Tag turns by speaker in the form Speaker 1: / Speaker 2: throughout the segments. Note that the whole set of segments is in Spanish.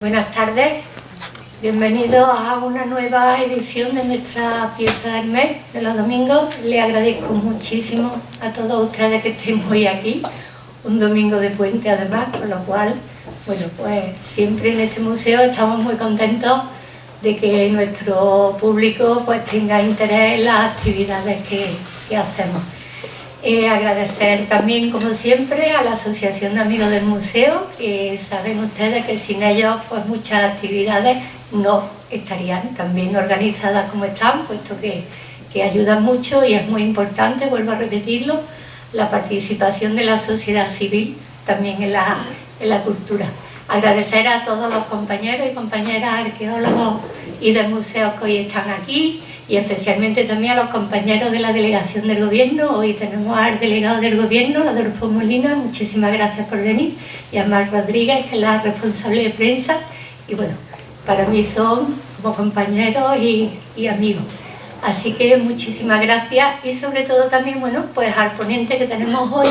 Speaker 1: Buenas tardes, bienvenidos a una nueva edición de nuestra pieza del mes de los domingos. Le agradezco muchísimo a todos ustedes que estén hoy aquí, un domingo de puente además, con lo cual, bueno, pues siempre en este museo estamos muy contentos de que nuestro público pues tenga interés en las actividades que, que hacemos. Eh, agradecer también, como siempre, a la Asociación de Amigos del Museo, que saben ustedes que sin ellos pues muchas actividades no estarían tan bien organizadas como están, puesto que, que ayudan mucho y es muy importante, vuelvo a repetirlo, la participación de la sociedad civil también en la, en la cultura. Agradecer a todos los compañeros y compañeras arqueólogos y de museos que hoy están aquí, y especialmente también a los compañeros de la delegación del gobierno. Hoy tenemos al delegado del gobierno, Adolfo Molina, muchísimas gracias por venir, y a Mar Rodríguez, que es la responsable de prensa, y bueno, para mí son como compañeros y, amigos. Así que muchísimas gracias y sobre todo también, bueno, pues al ponente que tenemos hoy,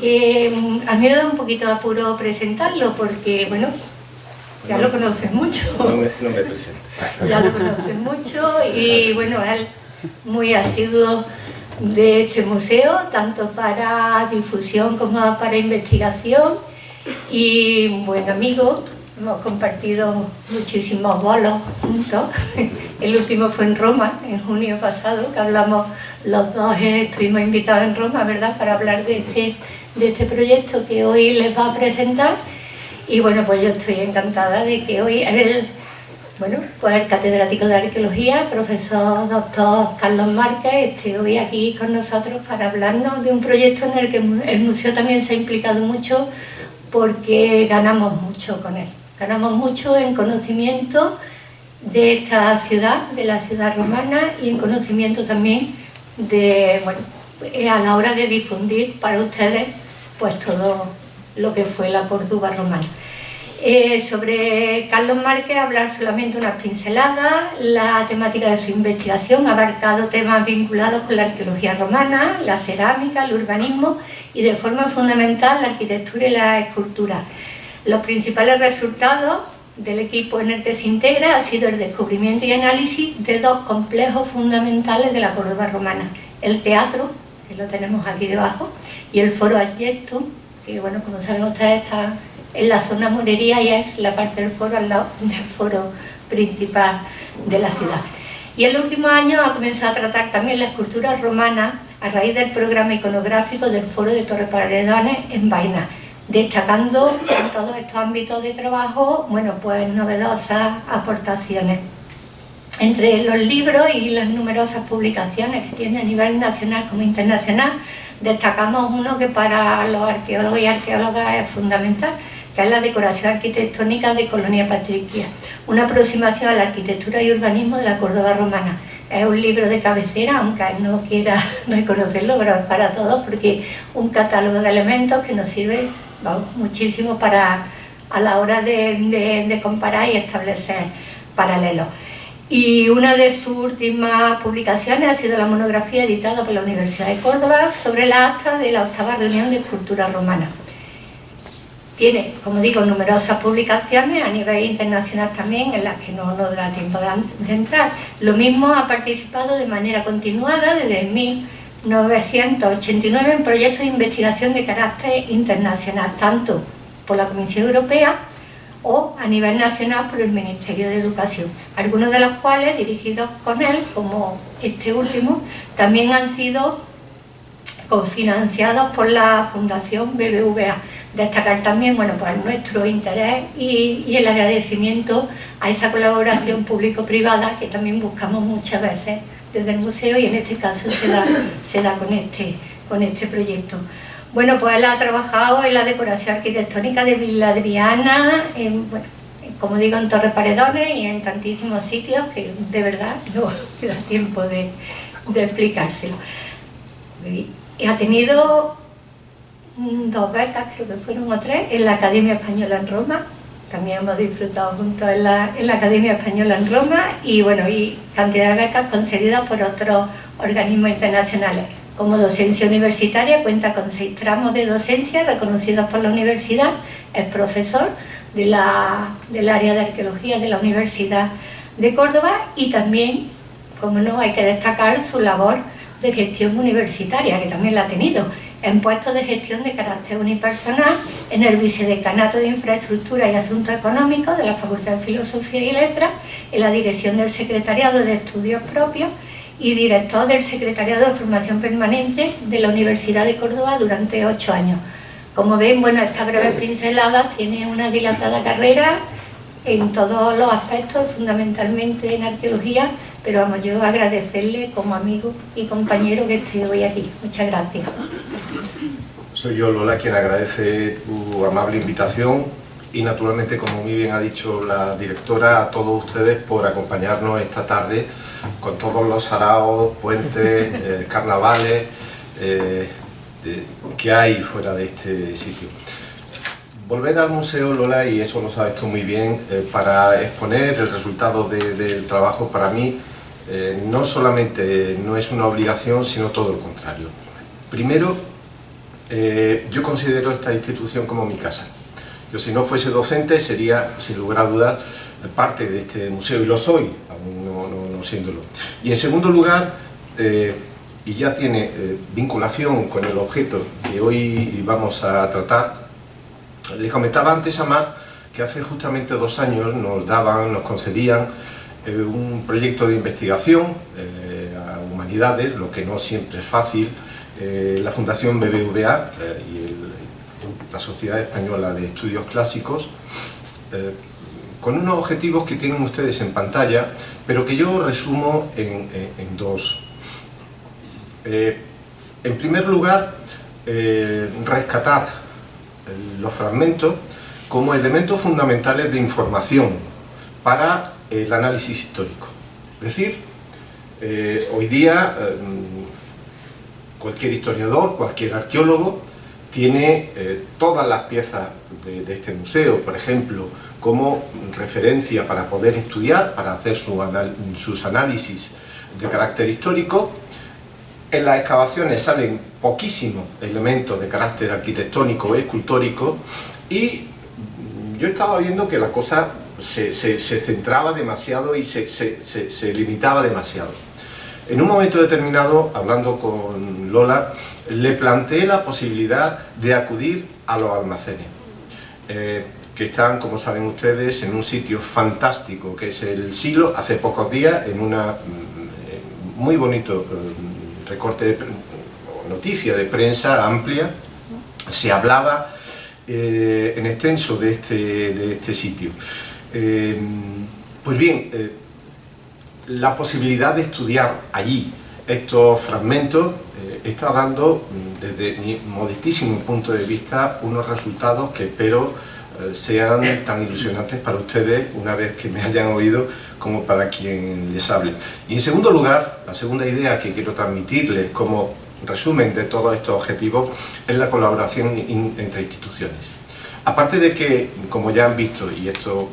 Speaker 1: que mm, a mí me da un poquito de apuro presentarlo porque, bueno, ya lo conoces mucho.
Speaker 2: No me, no me presento.
Speaker 1: Ya lo conoces mucho y bueno, él muy asiduo de este museo, tanto para difusión como para investigación y un buen amigo. Hemos compartido muchísimos bolos juntos. El último fue en Roma, en junio pasado, que hablamos los dos, eh, estuvimos invitados en Roma, ¿verdad?, para hablar de este, de este proyecto que hoy les va a presentar y bueno, pues yo estoy encantada de que hoy el, bueno, pues el catedrático de Arqueología, profesor doctor Carlos Márquez, esté hoy aquí con nosotros para hablarnos de un proyecto en el que el museo también se ha implicado mucho porque ganamos mucho con él. Ganamos mucho en conocimiento de esta ciudad, de la ciudad romana y en conocimiento también de, bueno, a la hora de difundir para ustedes pues todo lo que fue la Córdoba romana. Eh, sobre Carlos Márquez hablar solamente unas pinceladas, la temática de su investigación ha abarcado temas vinculados con la arqueología romana, la cerámica, el urbanismo y de forma fundamental la arquitectura y la escultura. Los principales resultados del equipo en el que se integra ha sido el descubrimiento y análisis de dos complejos fundamentales de la Córdoba romana, el teatro, que lo tenemos aquí debajo, y el foro Adjectum, que bueno, como saben ustedes está en la zona morería y es la parte del foro al lado del foro principal de la ciudad. Y en los últimos años ha comenzado a tratar también la escultura romana a raíz del programa iconográfico del foro de Torre Paredones en Vaina, destacando en todos estos ámbitos de trabajo, bueno, pues novedosas aportaciones. Entre los libros y las numerosas publicaciones que tiene a nivel nacional como internacional, destacamos uno que para los arqueólogos y arqueólogas es fundamental, que es la decoración arquitectónica de Colonia Patricia, una aproximación a la arquitectura y urbanismo de la Córdoba romana. Es un libro de cabecera, aunque no quiera reconocerlo, pero es para todos, porque un catálogo de elementos que nos sirve muchísimo para a la hora de comparar y establecer paralelos y una de sus últimas publicaciones ha sido la monografía editada por la Universidad de Córdoba sobre la acta de la octava reunión de escultura romana. Tiene, como digo, numerosas publicaciones a nivel internacional también, en las que no nos da tiempo de entrar. Lo mismo ha participado de manera continuada desde 1989 en proyectos de investigación de carácter internacional, tanto por la Comisión Europea o a nivel nacional por el Ministerio de Educación, algunos de los cuales dirigidos con él, como este último, también han sido cofinanciados por la Fundación BBVA. Destacar también bueno, pues nuestro interés y, el agradecimiento a esa colaboración público-privada que también buscamos muchas veces desde el museo y en este caso se da, se da con, este, con este proyecto. Bueno, pues él ha trabajado en la decoración arquitectónica de Villa Adriana, como digo, en Torre Paredones y en tantísimos sitios que de verdad no da tiempo de, explicárselo. Y ha tenido dos becas, creo que fueron o tres, en la Academia Española en Roma, también hemos disfrutado juntos en la, en la Academia Española en Roma y bueno, y cantidad de becas concedidas por otros organismos internacionales. Como docencia universitaria cuenta con seis tramos de docencia reconocidos por la universidad, es profesor del área de arqueología de la Universidad de Córdoba y también, como no, hay que destacar su labor de gestión universitaria, que también la ha tenido, en puestos de gestión de carácter unipersonal en el Vicedecanato de Infraestructura y Asuntos Económicos de la Facultad de Filosofía y Letras, en la dirección del Secretariado de Estudios Propios y director del Secretariado de Formación Permanente de la Universidad de Córdoba durante ocho años. Como ven, bueno, esta breve pincelada tiene una dilatada carrera en todos los aspectos, fundamentalmente en arqueología, pero vamos, yo agradecerle como amigo y compañero que esté hoy aquí. Muchas gracias.
Speaker 2: Soy yo, Lola, quien agradece tu amable invitación y naturalmente, como muy bien ha dicho la directora, a todos ustedes por acompañarnos esta tarde con todos los saraos, puentes, eh, carnavales eh, que hay fuera de este sitio. Volver al Museo Lola, y eso lo sabes tú muy bien, eh, para exponer el resultado del trabajo para mí eh, no solamente no es una obligación, sino todo lo contrario. Primero, yo considero esta institución como mi casa. Yo si no fuese docente sería, sin lugar a dudas, parte de este museo, y lo soy, aún no, siéndolo. Y en segundo lugar, y ya tiene vinculación con el objeto que hoy vamos a tratar, le comentaba antes a Mar que hace justamente dos años nos daban, nos concedían eh, un proyecto de investigación eh, a humanidades, lo que no siempre es fácil, eh, la Fundación BBVA y la Sociedad Española de Estudios Clásicos, con unos objetivos que tienen ustedes en pantalla, pero que yo resumo en, dos. en primer lugar, rescatar los fragmentos como elementos fundamentales de información para el análisis histórico. Es decir, eh, hoy día eh, cualquier historiador, cualquier arqueólogo tiene eh, todas las piezas de, este museo, por ejemplo, como referencia para poder estudiar, para hacer sus análisis de carácter histórico, en las excavaciones salen poquísimos elementos de carácter arquitectónico o escultórico y yo estaba viendo que la cosa se, centraba demasiado y se, limitaba demasiado. En un momento determinado, hablando con Lola, le planteé la posibilidad de acudir a los almacenes, eh, que están, como saben ustedes, en un sitio fantástico, que es el Silo, hace pocos días, en una mm, muy bonito eh, recorte de noticia de prensa amplia, se hablaba eh, en extenso de este, de este sitio. Eh, pues bien, eh, la posibilidad de estudiar allí estos fragmentos está dando, desde mi modestísimo punto de vista, unos resultados que espero sean tan ilusionantes para ustedes una vez que me hayan oído como para quien les hable. Y en segundo lugar, la segunda idea que quiero transmitirles como resumen de todos estos objetivos es la colaboración entre instituciones. Aparte de que, como ya han visto, y esto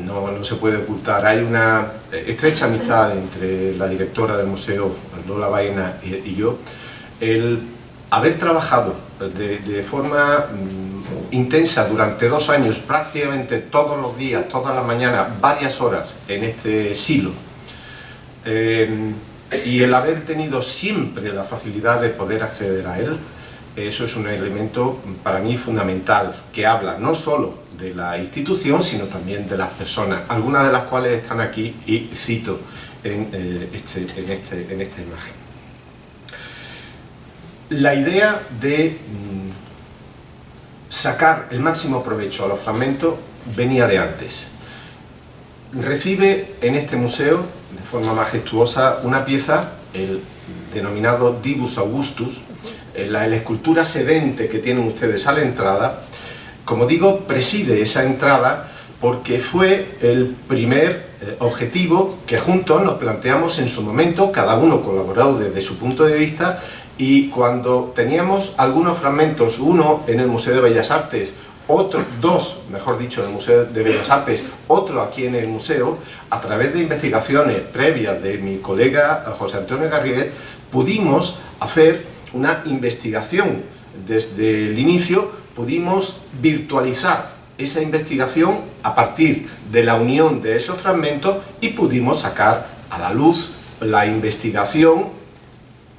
Speaker 2: mm, no, se puede ocultar, hay una estrecha amistad entre la directora del museo, Lola Baena, y, yo, el haber trabajado de, forma mm, intensa durante dos años, prácticamente todos los días, todas las mañanas, varias horas en este silo, eh, y el haber tenido siempre la facilidad de poder acceder a él, eso es un elemento para mí fundamental, que habla no solo de la institución, sino también de las personas, algunas de las cuales están aquí y cito en, eh, este, este, en, esta imagen. La idea de mm, sacar el máximo provecho a los fragmentos venía de antes. Recibe en este museo de forma majestuosa una pieza, el denominado Divus Augustus, eh, la, escultura sedente que tienen ustedes a la entrada, como digo, preside esa entrada porque fue el primer eh, objetivo que juntos nos planteamos en su momento, cada uno colaboró desde su punto de vista y cuando teníamos algunos fragmentos, uno en el Museo de Bellas Artes, otros dos, mejor dicho, en el Museo de Bellas Artes, otro aquí en el museo, a través de investigaciones previas de mi colega José Antonio Garriguet, pudimos hacer una investigación. Desde el inicio pudimos virtualizar esa investigación a partir de la unión de esos fragmentos y pudimos sacar a la luz la investigación,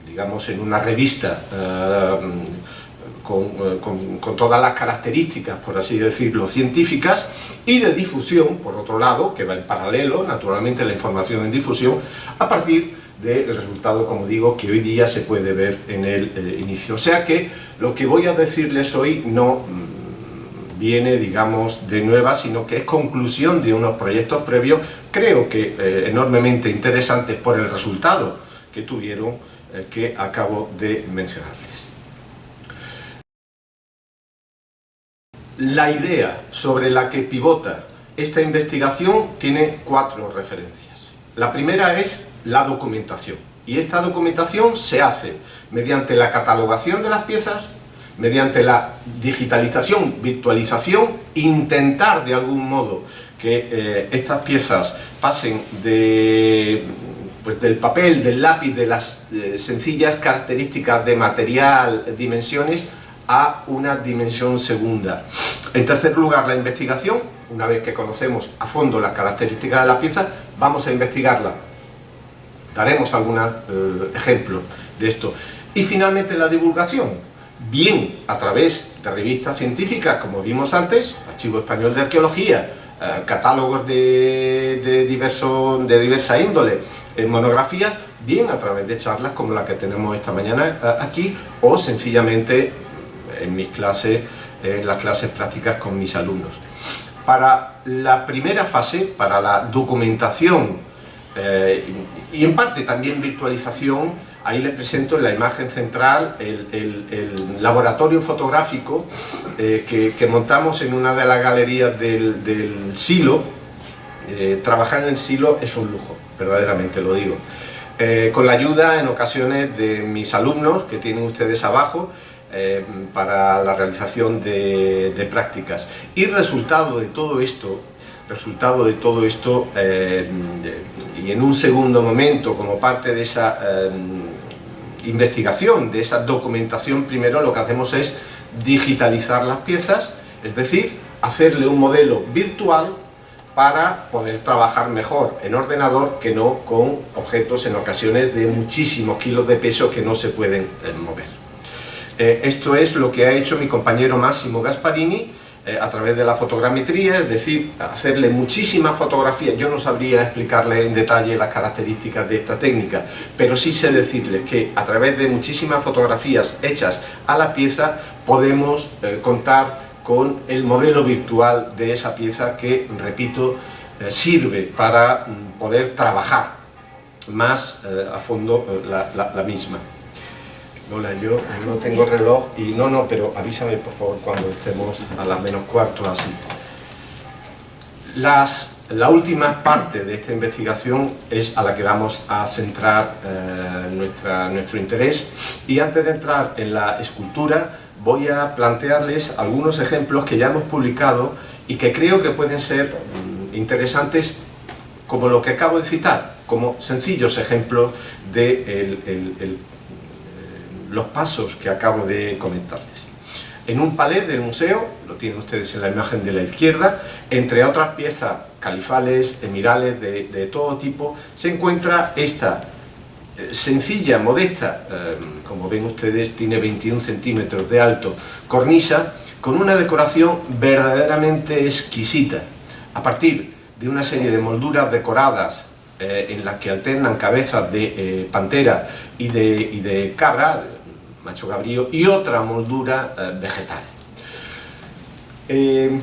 Speaker 2: digamos en una revista eh, eh, con, todas las características, por así decirlo, científicas, y de difusión, por otro lado, que va en paralelo, naturalmente, la información en difusión, a partir del resultado, como digo, que hoy día se puede ver en el eh, inicio. O sea que lo que voy a decirles hoy no mm, viene, digamos, de nueva, sino que es conclusión de unos proyectos previos, creo que enormemente interesantes por el resultado que tuvieron, que acabo de mencionarles. La idea sobre la que pivota esta investigación tiene cuatro referencias. La primera es la documentación. Y esta documentación se hace mediante la catalogación de las piezas, mediante la digitalización, virtualización, intentar de algún modo que eh, estas piezas pasen de, pues, del papel, del lápiz, de las eh, sencillas características de material, dimensiones, a una dimensión segunda. En tercer lugar, la investigación, una vez que conocemos a fondo las características de la pieza, vamos a investigarla. Daremos algunos eh, ejemplos de esto. Y finalmente la divulgación, bien a través de revistas científicas, como vimos antes, Archivo Español de Arqueología, eh, catálogos de, de, diverso, de diversa índole, en monografías, bien a través de charlas como la que tenemos esta mañana eh, aquí, o sencillamente en mis clases, en las clases prácticas con mis alumnos. Para la primera fase, para la documentación eh, y en parte también virtualización, ahí les presento en la imagen central el, laboratorio fotográfico eh, que, montamos en una de las galerías del, silo. Eh, trabajar en el silo es un lujo, verdaderamente lo digo. con la ayuda en ocasiones de mis alumnos que tienen ustedes abajo eh, para la realización de, prácticas. Y resultado de todo esto, resultado de todo esto, eh, y en un segundo momento, como parte de esa eh, investigación, de esa documentación, primero lo que hacemos es digitalizar las piezas, es decir, hacerle un modelo virtual para poder trabajar mejor en ordenador que no con objetos en ocasiones de muchísimos kilos de peso que no se pueden mover. Eh, esto es lo que ha hecho mi compañero Máximo Gasparini eh, a través de la fotogrametría, es decir, hacerle muchísimas fotografías. Yo no sabría explicarle en detalle las características de esta técnica, pero sí sé decirles que a través de muchísimas fotografías hechas a la pieza podemos eh, contar con el modelo virtual de esa pieza que, repito, sirve para mm, poder trabajar más a fondo la misma. Hola, yo no tengo reloj y no, no, pero avísame por favor cuando estemos a las menos cuarto así. Las, la última parte de esta investigación es a la que vamos a centrar eh, nuestra, nuestro interés y antes de entrar en la escultura voy a plantearles algunos ejemplos que ya hemos publicado y que creo que pueden ser mm, interesantes como lo que acabo de citar, como sencillos ejemplos de el los pasos que acabo de comentarles. En un palet del museo, lo tienen ustedes en la imagen de la izquierda, entre otras piezas califales, emirales, de, todo tipo, se encuentra esta eh, sencilla, modesta, eh, como ven ustedes, tiene 21 centímetros de alto, cornisa, con una decoración verdaderamente exquisita, a partir de una serie de molduras decoradas eh, en las que alternan cabezas de pantera y de, cabra, macho cabrío, y otra moldura eh, vegetal. Eh,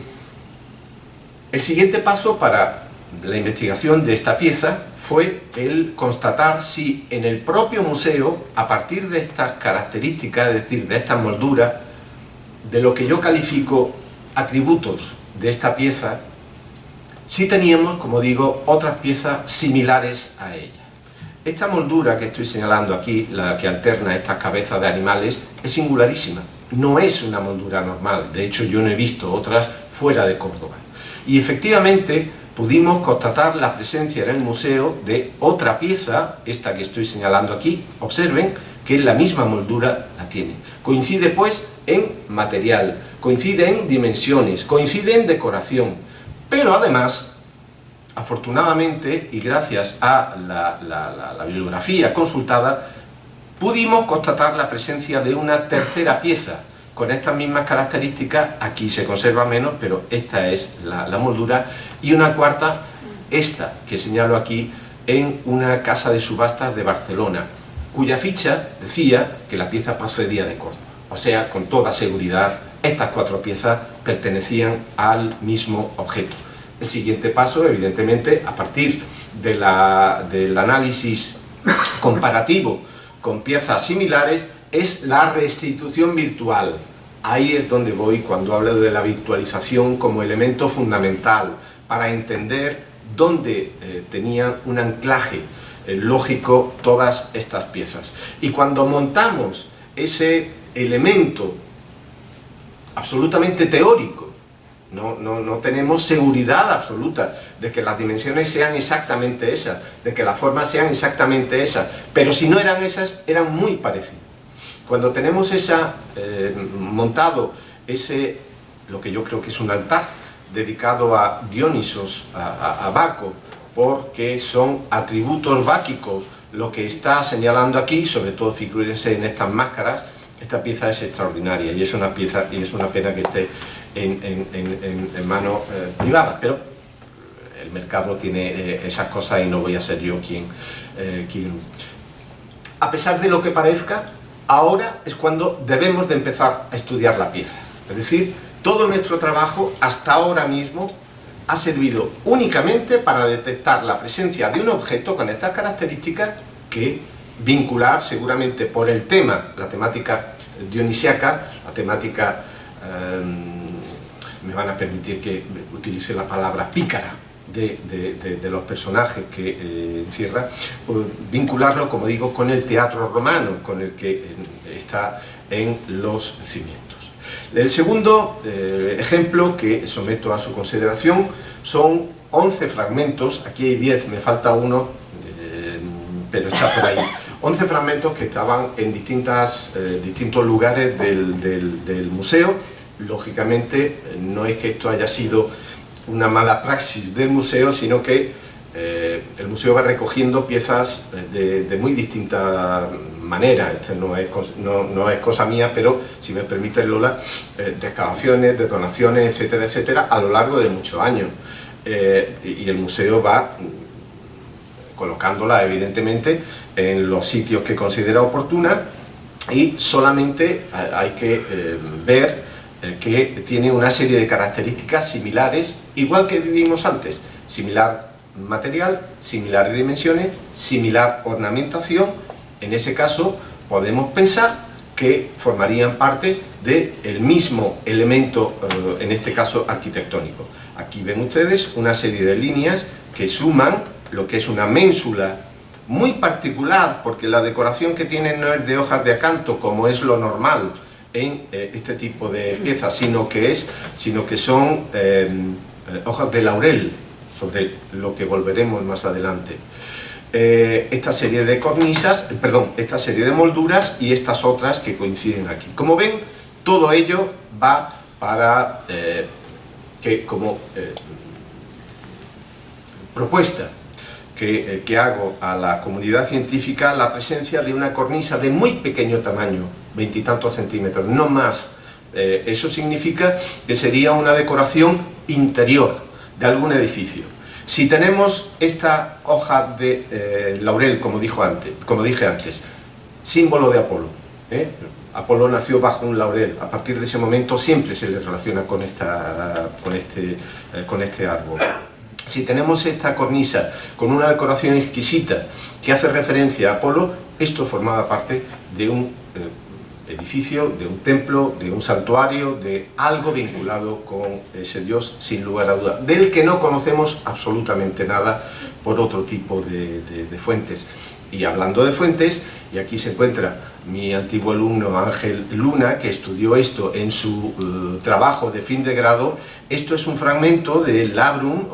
Speaker 2: el siguiente paso para la investigación de esta pieza fue el constatar si en el propio museo, a partir de estas características, es decir, de estas molduras, de lo que yo califico atributos de esta pieza, si teníamos, como digo, otras piezas similares a ella. Esta moldura que estoy señalando aquí, la que alterna estas cabezas de animales, es singularísima. No es una moldura normal, de hecho yo no he visto otras fuera de Córdoba. Y efectivamente pudimos constatar la presencia en el museo de otra pieza, esta que estoy señalando aquí, observen, que la misma moldura la tiene. Coincide pues en material, coincide en dimensiones, coincide en decoración, pero además, afortunadamente y gracias a la, bibliografía consultada, pudimos constatar la presencia de una tercera pieza, con estas mismas características, aquí se conserva menos, pero esta es la, la, moldura, y una cuarta, esta que señalo aquí, en una casa de subastas de Barcelona, cuya ficha decía que la pieza procedía de Córdoba. O sea, con toda seguridad, estas cuatro piezas pertenecían al mismo objeto. El siguiente paso, evidentemente, a partir del análisis comparativo con piezas similares, es la restitución virtual. Ahí es donde voy cuando hablo de la virtualización como elemento fundamental para entender dónde eh, tenían un anclaje eh, lógico todas estas piezas. Y cuando montamos ese elemento absolutamente teórico, no, no, tenemos seguridad absoluta de que las dimensiones sean exactamente esas, de que las formas sean exactamente esas, pero si no eran esas, eran muy parecidas. Cuando tenemos esa, eh, montado ese, lo que yo creo que es un altar, dedicado a Dionisos, a, Baco, porque son atributos báquicos lo que está señalando aquí, sobre todo figúrense en estas máscaras, esta pieza es extraordinaria y es una pieza y es una pena que esté en, en, manos eh, privadas, pero el mercado tiene eh, esas cosas y no voy a ser yo quien, eh, quien... A pesar de lo que parezca, ahora es cuando debemos de empezar a estudiar la pieza. Es decir, todo nuestro trabajo hasta ahora mismo ha servido únicamente para detectar la presencia de un objeto con estas características que vincular seguramente por el tema, la temática dionisiaca, la temática, em, me van a permitir que utilice la palabra pícara, de, los personajes que eh, encierra, pues, vincularlo, como digo, con el teatro romano, con el que eh, está en los cimientos. El segundo eh, ejemplo que someto a su consideración son 11 fragmentos, aquí hay 10, me falta uno, eh, pero está por ahí. 11 fragmentos que estaban en distintas, eh, distintos lugares del, museo. Lógicamente, no es que esto haya sido una mala praxis del museo, sino que el museo va recogiendo piezas de, de muy distintas manera, esto no es, no, es cosa mía, pero si me permite Lola, eh, de excavaciones, de donaciones, etcétera, etcétera, a lo largo de muchos años. Eh, y el museo va colocándola evidentemente en los sitios que considera oportuna y solamente hay que eh, ver que tiene una serie de características similares, igual que vivimos antes, similar material, similar dimensiones, similar ornamentación en ese caso podemos pensar que formarían parte del mismo elemento, eh, en este caso arquitectónico. Aquí ven ustedes una serie de líneas que suman lo que es una ménsula muy particular, porque la decoración que tiene no es de hojas de acanto, como es lo normal en eh, este tipo de piezas, sino que, es, sino que son eh, hojas de laurel, sobre lo que volveremos más adelante. Eh, esta serie de cornisas, perdón, esta serie de molduras y estas otras que coinciden aquí. Como ven, todo ello va para eh, que como eh, propuesta que, hago a la comunidad científica la presencia de una cornisa de muy pequeño tamaño, veintitantos centímetros, no más. eso significa que sería una decoración interior de algún edificio si tenemos esta hoja de eh, laurel, como, dijo antes, como dije antes, símbolo de Apolo, ¿eh? Apolo nació bajo un laurel, a partir de ese momento siempre se le relaciona con, esta, con, este, eh, con este árbol. Si tenemos esta cornisa con una decoración exquisita que hace referencia a Apolo, esto formaba parte de un edificio, de un templo, de un santuario, de algo vinculado con ese Dios, sin lugar a duda, del que no conocemos absolutamente nada por otro tipo de, fuentes. Y hablando de fuentes, y aquí se encuentra mi antiguo alumno Ángel Luna, que estudió esto en su eh, trabajo de fin de grado, esto es un fragmento del Labrum,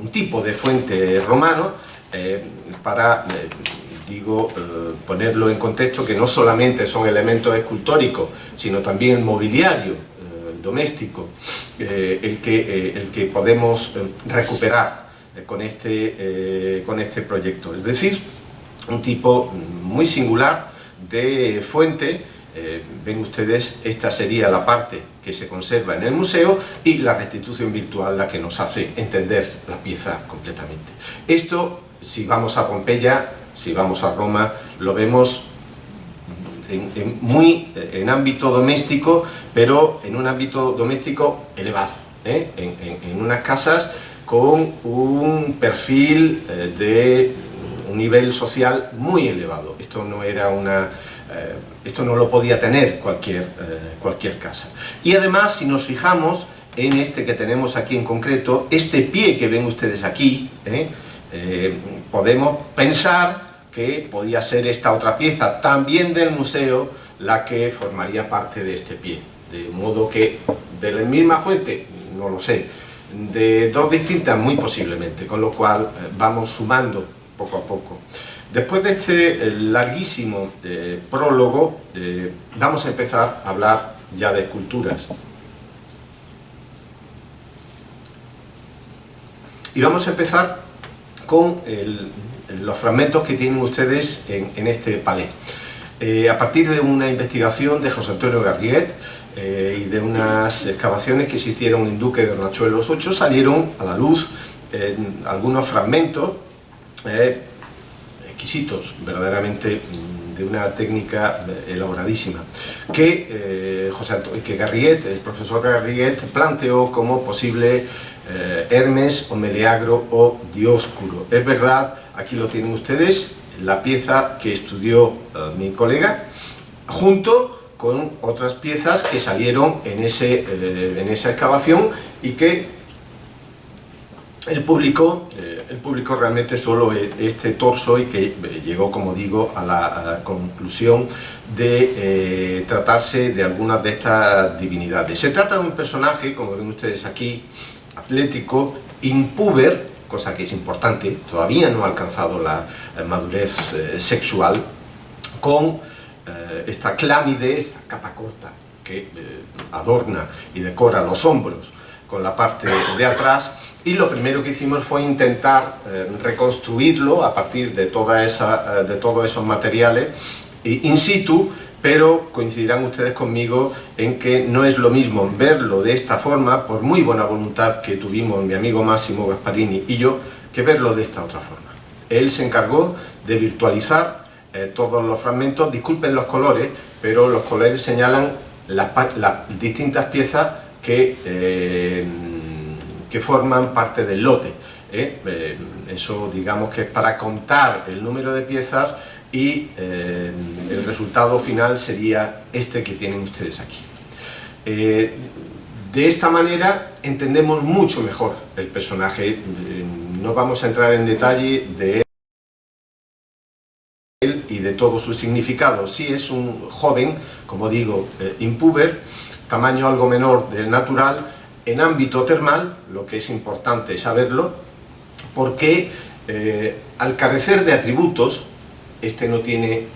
Speaker 2: un, tipo de fuente romano, eh, para... Eh, digo, eh, ponerlo en contexto que no solamente son elementos escultóricos, sino también mobiliario, eh, doméstico, el, que, el que podemos recuperar con este, con este proyecto. Es decir, un tipo muy singular de fuente eh, ven ustedes, esta sería la parte que se conserva en el museo y la restitución virtual la que nos hace entender la pieza completamente. Esto, si vamos a Pompeya, si vamos a Roma, lo vemos en, muy en ámbito doméstico, pero en un ámbito doméstico elevado, ¿eh? en, unas casas con un perfil eh, de un nivel social muy elevado. Esto no era una eh, esto no lo podía tener cualquier, cualquier casa. Y además, si nos fijamos en este que tenemos aquí en concreto, este pie que ven ustedes aquí, podemos pensar que podía ser esta otra pieza, también del museo, la que formaría parte de este pie. De modo que, de la misma fuente, no lo sé, de dos distintas muy posiblemente, con lo cual vamos sumando poco a poco. Después de este eh, larguísimo eh, prólogo, eh, vamos a empezar a hablar ya de esculturas. Y vamos a empezar con los fragmentos que tienen ustedes en, este palé. a partir de una investigación de José Antonio Garriet y de unas excavaciones que se hicieron en Duque de Hornachuelos 8, salieron a la luz algunos fragmentos exquisitos, verdaderamente mm, de una técnica eh, elaboradísima, que, eh, José que Garriet, el profesor Garriet, planteó como posible eh, Hermes o Meleagro o Dioscuro. Es verdad, aquí lo tienen ustedes, la pieza que estudió mi colega, junto con otras piezas que salieron en, ese, en esa excavación y que el público el público realmente solo este torso y que eh, llegó, como digo, a la, conclusión de eh, tratarse de algunas de estas divinidades. Se trata de un personaje, como ven ustedes aquí, atlético, impuber, cosa que es importante, todavía no ha alcanzado la eh, madurez sexual, con esta clámide, esta capa corta que adorna y decora los hombros con la parte de atrás. Y lo primero que hicimos fue intentar eh, reconstruirlo a partir de, toda esa, eh, de todos esos materiales in situ, pero coincidirán ustedes conmigo en que no es lo mismo verlo de esta forma, por muy buena voluntad que tuvimos mi amigo Máximo Gasparini y yo, que verlo de esta otra forma. Él se encargó de virtualizar eh, todos los fragmentos, disculpen los colores, pero los colores señalan las, distintas piezas que que forman parte del lote. ¿eh? Eh, eso digamos que es para contar el número de piezas y eh, el resultado final sería este que tienen ustedes aquí. de esta manera entendemos mucho mejor el personaje, no vamos a entrar en detalle de él y de todo su significado. Si es un joven, como digo, impuber, tamaño algo menor del natural, en ámbito termal, lo que es importante saberlo, porque eh, al carecer de atributos, este no tiene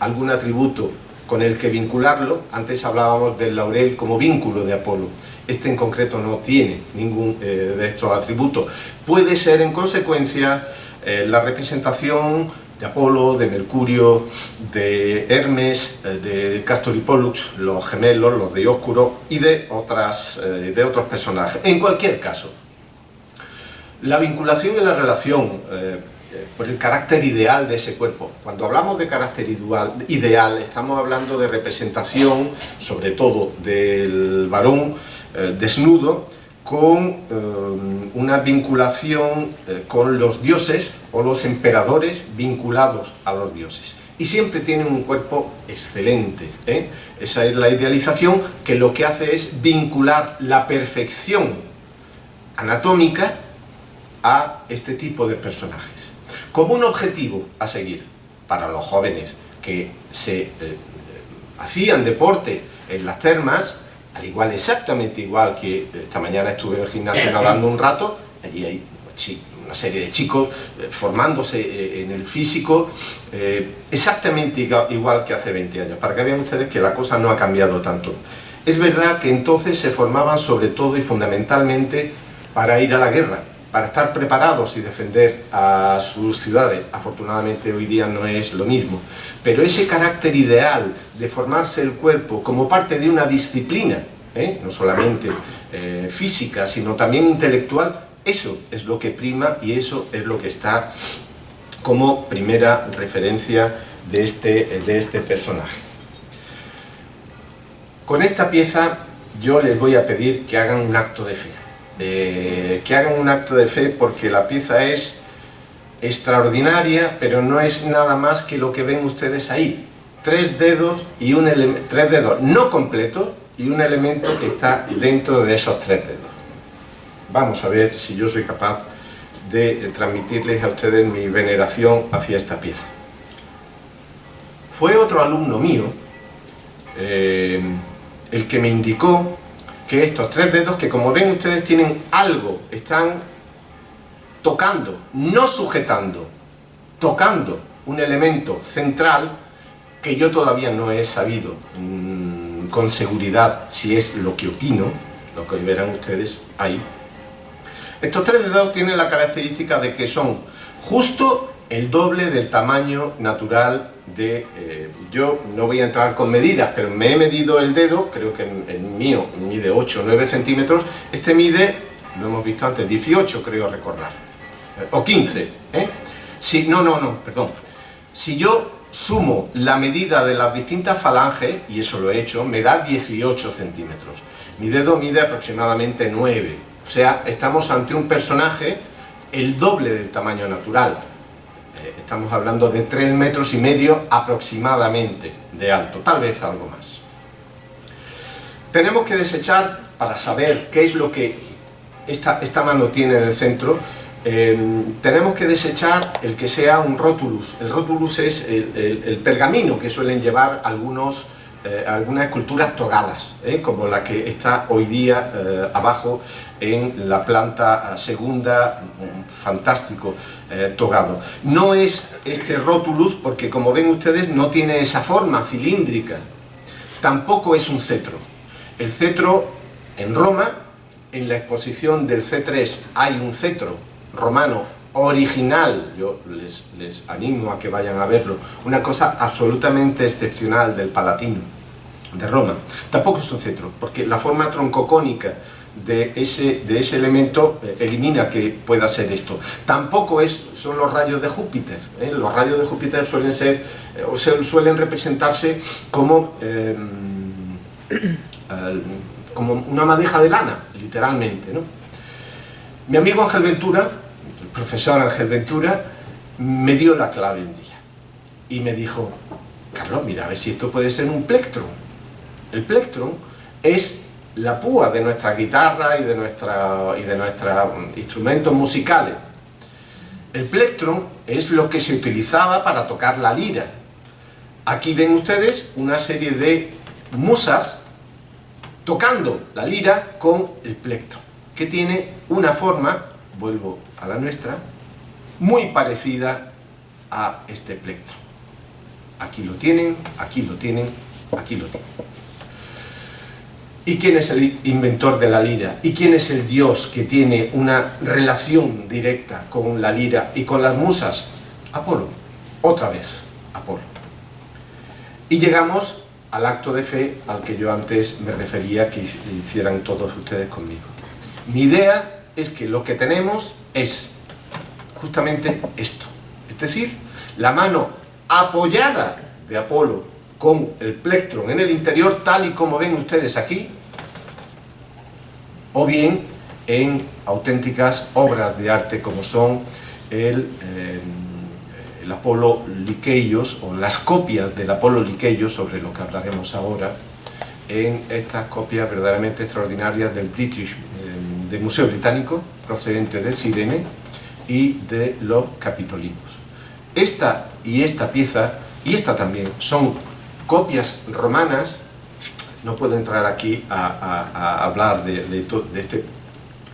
Speaker 2: algún atributo con el que vincularlo, antes hablábamos del laurel como vínculo de Apolo, este en concreto no tiene ningún eh, de estos atributos. Puede ser en consecuencia eh, la representación de Apolo, de Mercurio, de Hermes, eh, de Castor y Pollux, los gemelos, los de Oscuro y de, otras, de otros personajes. En cualquier caso, la vinculación y la relación por el carácter ideal de ese cuerpo. Cuando hablamos de carácter ideal, estamos hablando de representación, sobre todo del varón desnudo, con una vinculación con los dioses, o los emperadores vinculados a los dioses. Y siempre tienen un cuerpo excelente. ¿eh? Esa es la idealización que lo que hace es vincular la perfección anatómica a este tipo de personajes. Como un objetivo a seguir para los jóvenes que se eh, hacían deporte en las termas, al igual, exactamente igual que esta mañana estuve en el gimnasio nadando un rato, allí hay una serie de chicos eh, formándose eh, en el físico exactamente igual que hace 20 años, para que vean ustedes que la cosa no ha cambiado tanto. Es verdad que entonces se formaban sobre todo y fundamentalmente para ir a la guerra, para estar preparados y defender a sus ciudades. Afortunadamente hoy día no es lo mismo. Pero ese carácter ideal de formarse el cuerpo como parte de una disciplina, ¿eh? no solamente eh, física, sino también intelectual, eso es lo que prima y eso es lo que está como primera referencia de este, de este personaje. Con esta pieza yo les voy a pedir que hagan un acto de fe. Eh, que hagan un acto de fe porque la pieza es extraordinaria, pero no es nada más que lo que ven ustedes ahí. Tres dedos y un tres dedos no completos y un elemento que está dentro de esos tres dedos. Vamos a ver si yo soy capaz de transmitirles a ustedes mi veneración hacia esta pieza. Fue otro alumno mío eh, el que me indicó que estos tres dedos, que como ven ustedes tienen algo, están tocando, no sujetando, tocando un elemento central que yo todavía no he sabido mm, con seguridad si es lo que opino, lo que verán ustedes ahí. Estos tres dedos tienen la característica de que son justo el doble del tamaño natural de... Eh, yo no voy a entrar con medidas, pero me he medido el dedo, creo que el, mío mide 8 o 9 centímetros, este mide, lo hemos visto antes, 18 creo recordar, eh, o 15, ¿eh? Si, no, no, no, perdón. Si yo sumo la medida de las distintas falanges, y eso lo he hecho, me da 18 centímetros. Mi dedo mide aproximadamente 9, o sea, estamos ante un personaje el doble del tamaño natural estamos hablando de 3 metros y medio aproximadamente de alto, tal vez algo más. Tenemos que desechar, para saber qué es lo que esta, esta mano tiene en el centro, eh, tenemos que desechar el que sea un rótulus. El rótulus es el, pergamino que suelen llevar algunos, eh, algunas esculturas togadas, eh, como la que está hoy día abajo en la planta segunda, fantástico, eh, togado. No es este rótulus porque como ven ustedes no tiene esa forma cilíndrica. Tampoco es un cetro. El cetro en Roma, en la exposición del C3 hay un cetro romano original, yo les, animo a que vayan a verlo, una cosa absolutamente excepcional del Palatino de Roma. Tampoco es un cetro, porque la forma troncocónica de ese, de ese elemento eh, elimina que pueda ser esto. Tampoco es, son los rayos de Júpiter. ¿eh? Los rayos de Júpiter suelen ser, eh, o suelen representarse como, como una madeja de lana, literalmente. Mi amigo Ángel Ventura, profesor Ángel Ventura, me dio la clave un día y me dijo, Carlos, mira, a ver si esto puede ser un plectron. El plectron es la púa de nuestra guitarra y de, nuestra, y de nuestros instrumentos musicales. El plectron es lo que se utilizaba para tocar la lira. Aquí ven ustedes una serie de musas tocando la lira con el plectron, que tiene una forma, vuelvo a la nuestra, muy parecida a este plectron. Aquí lo tienen, aquí lo tienen, aquí lo tienen. ¿Y quién es el inventor de la lira? ¿Y quién es el dios que tiene una relación directa con la lira y con las musas? Apolo. Otra vez, Apolo. Y llegamos al acto de fe al que yo antes me refería que hicieran todos ustedes conmigo. Mi idea es que lo que tenemos es justamente esto. Es decir, la mano apoyada de Apolo con el plectron en el interior, tal y como ven ustedes aquí, o bien en auténticas obras de arte como son el, eh, el Apolo Liqueios o las copias del Apolo Liqueios, sobre lo que hablaremos ahora, en estas copias verdaderamente extraordinarias del British, del Museo Británico, procedente de Sirene y de los Capitolinos. Esta y esta pieza, y esta también, son copias romanas, no puedo entrar aquí a, hablar de, este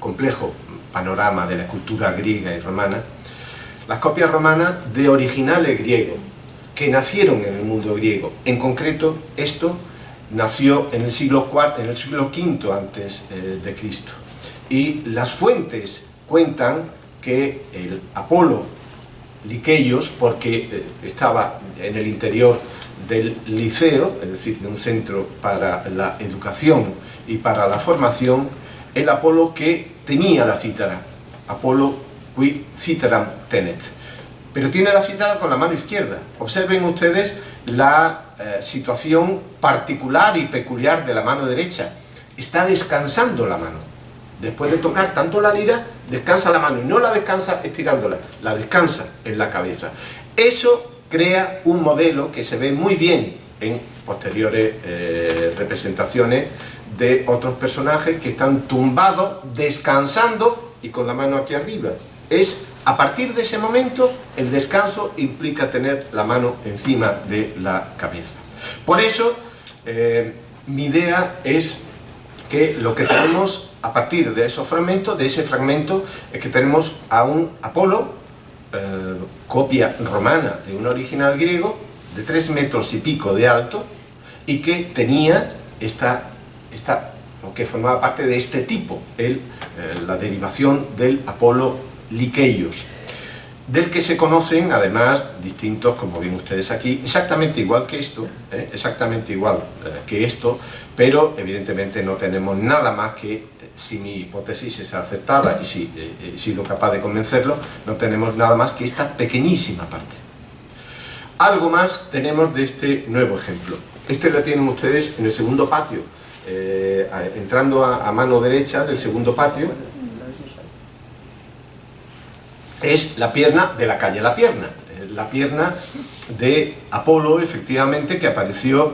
Speaker 2: complejo panorama de la cultura griega y romana, las copias romanas de originales griegos, que nacieron en el mundo griego. En concreto, esto nació en el siglo IV, en el siglo V antes eh, de Cristo. Y las fuentes cuentan que el Apolo Liqueios, porque eh, estaba en el interior del liceo, es decir, de un centro para la educación y para la formación, el Apolo que tenía la cítara, Apolo qui citaram tenet. Pero tiene la cítara con la mano izquierda. Observen ustedes la eh, situación particular y peculiar de la mano derecha. Está descansando la mano. Después de tocar tanto la lira, descansa la mano y no la descansa estirándola, la descansa en la cabeza. Eso crea un modelo que se ve muy bien en posteriores eh, representaciones de otros personajes que están tumbados, descansando y con la mano aquí arriba. Es a partir de ese momento el descanso implica tener la mano encima de la cabeza. Por eso eh, mi idea es que lo que tenemos a partir de esos fragmentos, de ese fragmento, es que tenemos a un Apolo, eh, copia romana de un original griego, de tres metros y pico de alto, y que tenía esta, esta o que formaba parte de este tipo, eh, la derivación del Apolo Liqueios, del que se conocen además distintos, como ven ustedes aquí, exactamente igual que esto, ¿eh? exactamente igual que esto, pero evidentemente no tenemos nada más que si mi hipótesis es aceptada y si eh, he sido capaz de convencerlo, no tenemos nada más que esta pequeñísima parte. Algo más tenemos de este nuevo ejemplo. Este lo tienen ustedes en el segundo patio, eh, entrando a, mano derecha del segundo patio, es la pierna de la calle La Pierna, la pierna de Apolo, efectivamente, que apareció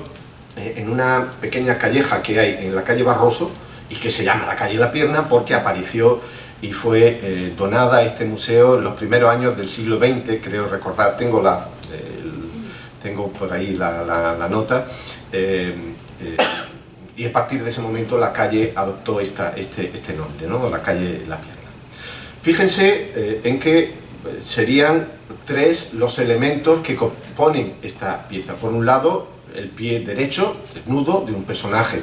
Speaker 2: eh, en una pequeña calleja que hay en la calle Barroso, y que se llama la calle La Pierna porque apareció y fue eh, donada a este museo en los primeros años del siglo XX, creo recordar, tengo, la, tengo por ahí la, nota, eh, eh, y a partir de ese momento la calle adoptó esta, este, este nombre, ¿no? la calle La Pierna. Fíjense en que serían tres los elementos que componen esta pieza. Por un lado, el pie derecho, desnudo, de un personaje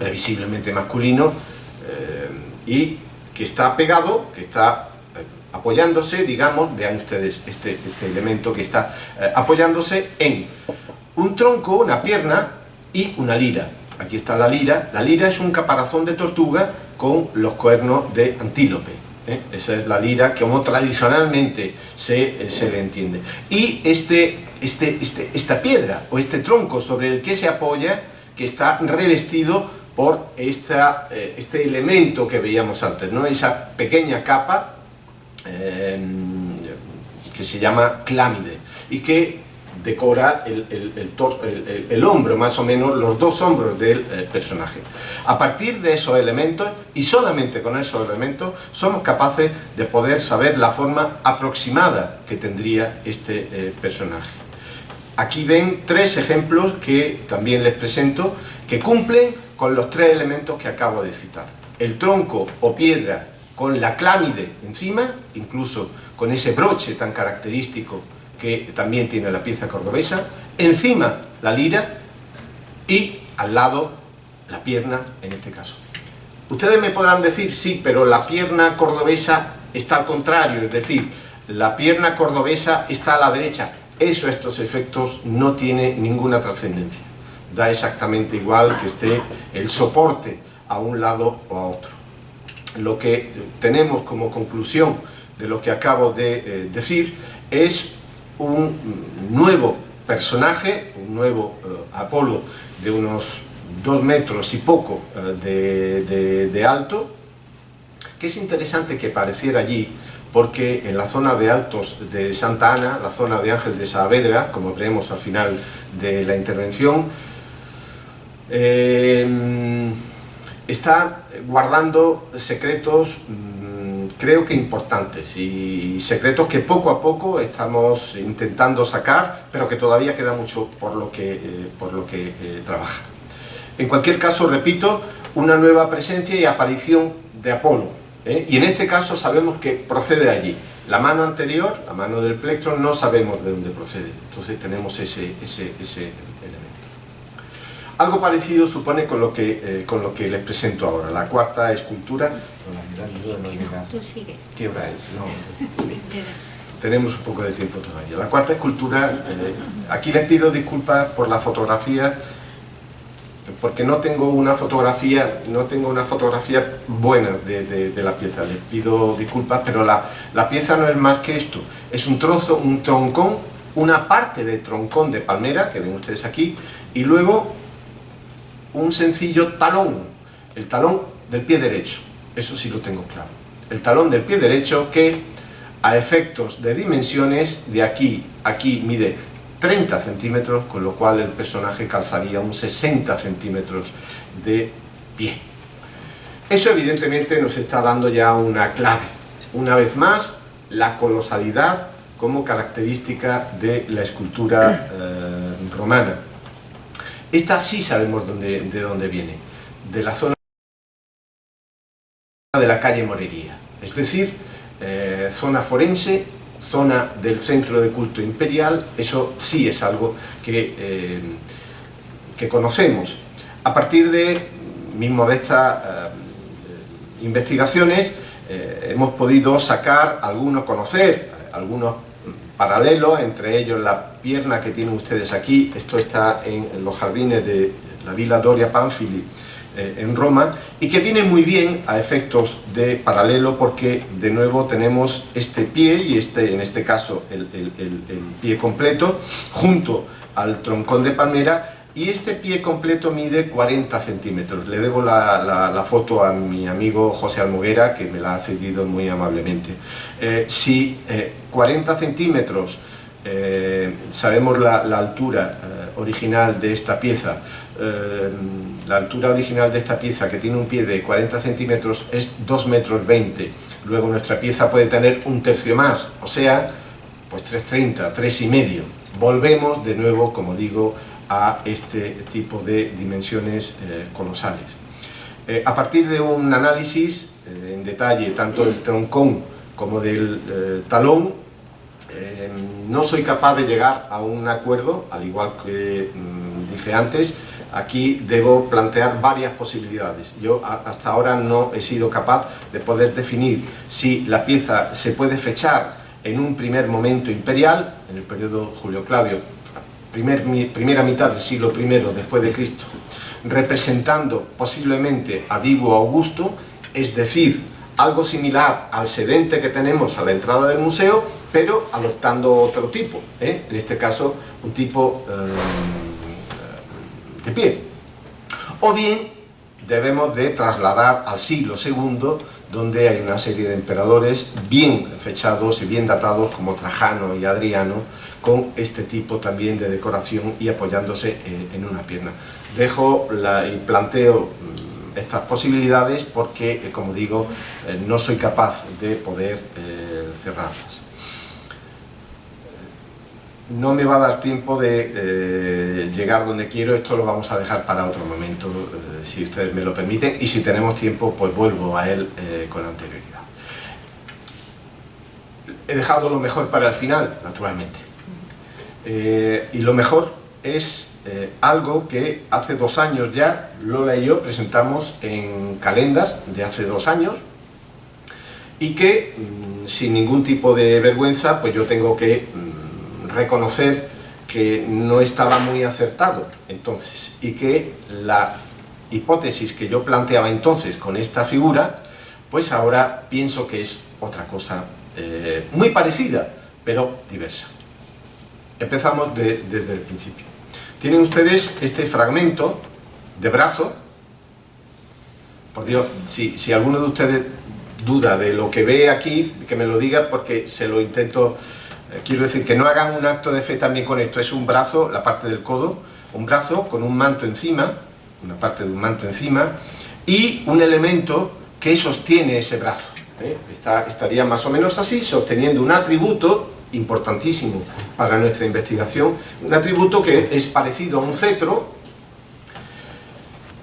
Speaker 2: previsiblemente masculino eh, y que está pegado, que está eh, apoyándose, digamos, vean ustedes este, este elemento que está eh, apoyándose en un tronco, una pierna y una lira. Aquí está la lira. La lira es un caparazón de tortuga con los cuernos de antílope. Esa es la lira como tradicionalmente se, se le entiende. Y este, este, este, esta piedra o este tronco sobre el que se apoya, que está revestido por eh, este elemento que veíamos antes, ¿no? esa pequeña capa eh, que se llama clámide y que decora el, el, hombro, más o menos los dos hombros del eh, personaje. A partir de esos elementos, y solamente con esos elementos, somos capaces de poder saber la forma aproximada que tendría este personaje. Aquí ven tres ejemplos que también les presento, que cumplen con los tres elementos que acabo de citar. El tronco o piedra con la clámide encima, incluso con ese broche tan característico que también tiene la pieza cordobesa, encima la lira y al lado la pierna en este caso. Ustedes me podrán decir, sí, pero la pierna cordobesa está al contrario, es decir, la pierna cordobesa está a la derecha. Eso, estos efectos, no tiene ninguna trascendencia da exactamente igual que esté el soporte a un lado o a otro. Lo que tenemos como conclusión de lo que acabo de eh, decir es un nuevo personaje, un nuevo eh, Apolo de unos dos metros y poco eh, de, alto, que es interesante que apareciera allí porque en la zona de altos de Santa Ana, la zona de Ángel de Saavedra, como veremos al final de la intervención, eh, está guardando secretos mm, creo que importantes y secretos que poco a poco estamos intentando sacar pero que todavía queda mucho por lo que, eh, por lo que eh, trabaja. En cualquier caso, repito, una nueva presencia y aparición de Apolo. ¿eh? Y en este caso sabemos que procede allí. La mano anterior, la mano del plectro, no sabemos de dónde procede. Entonces tenemos ese, ese, ese. Algo parecido supone con lo, que, eh, con lo que les presento ahora. La cuarta escultura... ¿Qué hora es? No. Tenemos un poco de tiempo todavía. La cuarta escultura, eh, aquí les pido disculpas por la fotografía, porque no tengo una fotografía, no tengo una fotografía buena de, la pieza, les pido disculpas, pero la, la, pieza no es más que esto, es un trozo, un troncón, una parte de troncón de palmera, que ven ustedes aquí, y luego un sencillo talón, el talón del pie derecho, eso sí lo tengo claro, el talón del pie derecho que a efectos de dimensiones, de aquí aquí mide 30 centímetros, con lo cual el personaje calzaría un 60 centímetros de pie. Eso evidentemente nos está dando ya una clave. Una vez más, la colosalidad como característica de la escultura eh, romana. Esta sí sabemos de dónde viene, de la zona de la calle Morería, es decir, eh, zona forense zona del centro de culto imperial, eso sí es algo que, eh, que conocemos. A partir de mis modestas eh, investigaciones hemos podido sacar algunos, conocer algunos paralelos, entre ellos la pierna que tienen ustedes aquí, esto está en los jardines de la Villa Doria Panfili, eh, en Roma y que viene muy bien a efectos de paralelo porque de nuevo tenemos este pie y este en este caso el, pie completo junto al troncón de palmera y este pie completo mide 40 centímetros. Le debo la, foto a mi amigo José Almoguera, que me la ha cedido muy amablemente. Eh, si 40 eh, sabemos la, altura original de esta pieza, la altura original de esta pieza, que tiene un pie de 40 centímetros, es 2 metros 20. Luego nuestra pieza puede tener un tercio más, o sea, pues 3,30, 3 y medio. Volvemos de nuevo, como digo, a este tipo de dimensiones eh, colosales. Eh, a partir de un análisis eh, en detalle, tanto del troncón como del talón, no soy capaz de llegar a un acuerdo, al igual que mm, dije antes, aquí debo plantear varias posibilidades. Yo hasta ahora no he sido capaz de poder definir si la pieza se puede fechar en un primer momento imperial, en el periodo Julio Claudio, primera mitad del siglo I después de Cristo, representando posiblemente a Divo Augusto, es decir, algo similar al sedente que tenemos a la entrada del museo, pero adoptando otro tipo, ¿eh? en este caso un tipo... Eh, de pie. O bien debemos de trasladar al siglo II, donde hay una serie de emperadores bien fechados y bien datados como Trajano y Adriano, con este tipo también de decoración y apoyándose en, una pierna. Dejo la, y planteo mm, estas posibilidades porque, eh, como digo, eh, no soy capaz de poder eh, cerrarlas no me va a dar tiempo de eh, llegar donde quiero, esto lo vamos a dejar para otro momento, eh, si ustedes me lo permiten, y si tenemos tiempo, pues vuelvo a él eh, con anterioridad. He dejado lo mejor para el final, naturalmente. y lo mejor es algo que hace dos años ya, Lola y yo presentamos en calendas de hace dos años, y que, mm, sin ningún tipo de vergüenza, pues yo tengo que mm, reconocer que no estaba muy acertado. Entonces y que la hipótesis que yo planteaba entonces con esta figura pues ahora pienso que es otra cosa eh, muy parecida pero diversa. Empezamos desde el principio. Tienen ustedes este fragmento de brazo por Dios, si, si alguno de ustedes duda de lo que ve aquí, que me lo diga porque se lo intento quiero decir que no hagan un acto de fe también con esto, es un brazo, la parte del codo, un brazo con un manto encima, una parte de un manto encima, y un elemento que sostiene ese brazo. ¿eh? estaría más o menos así, sosteniendo un atributo importantísimo para nuestra investigación, un atributo que es parecido a un cetro,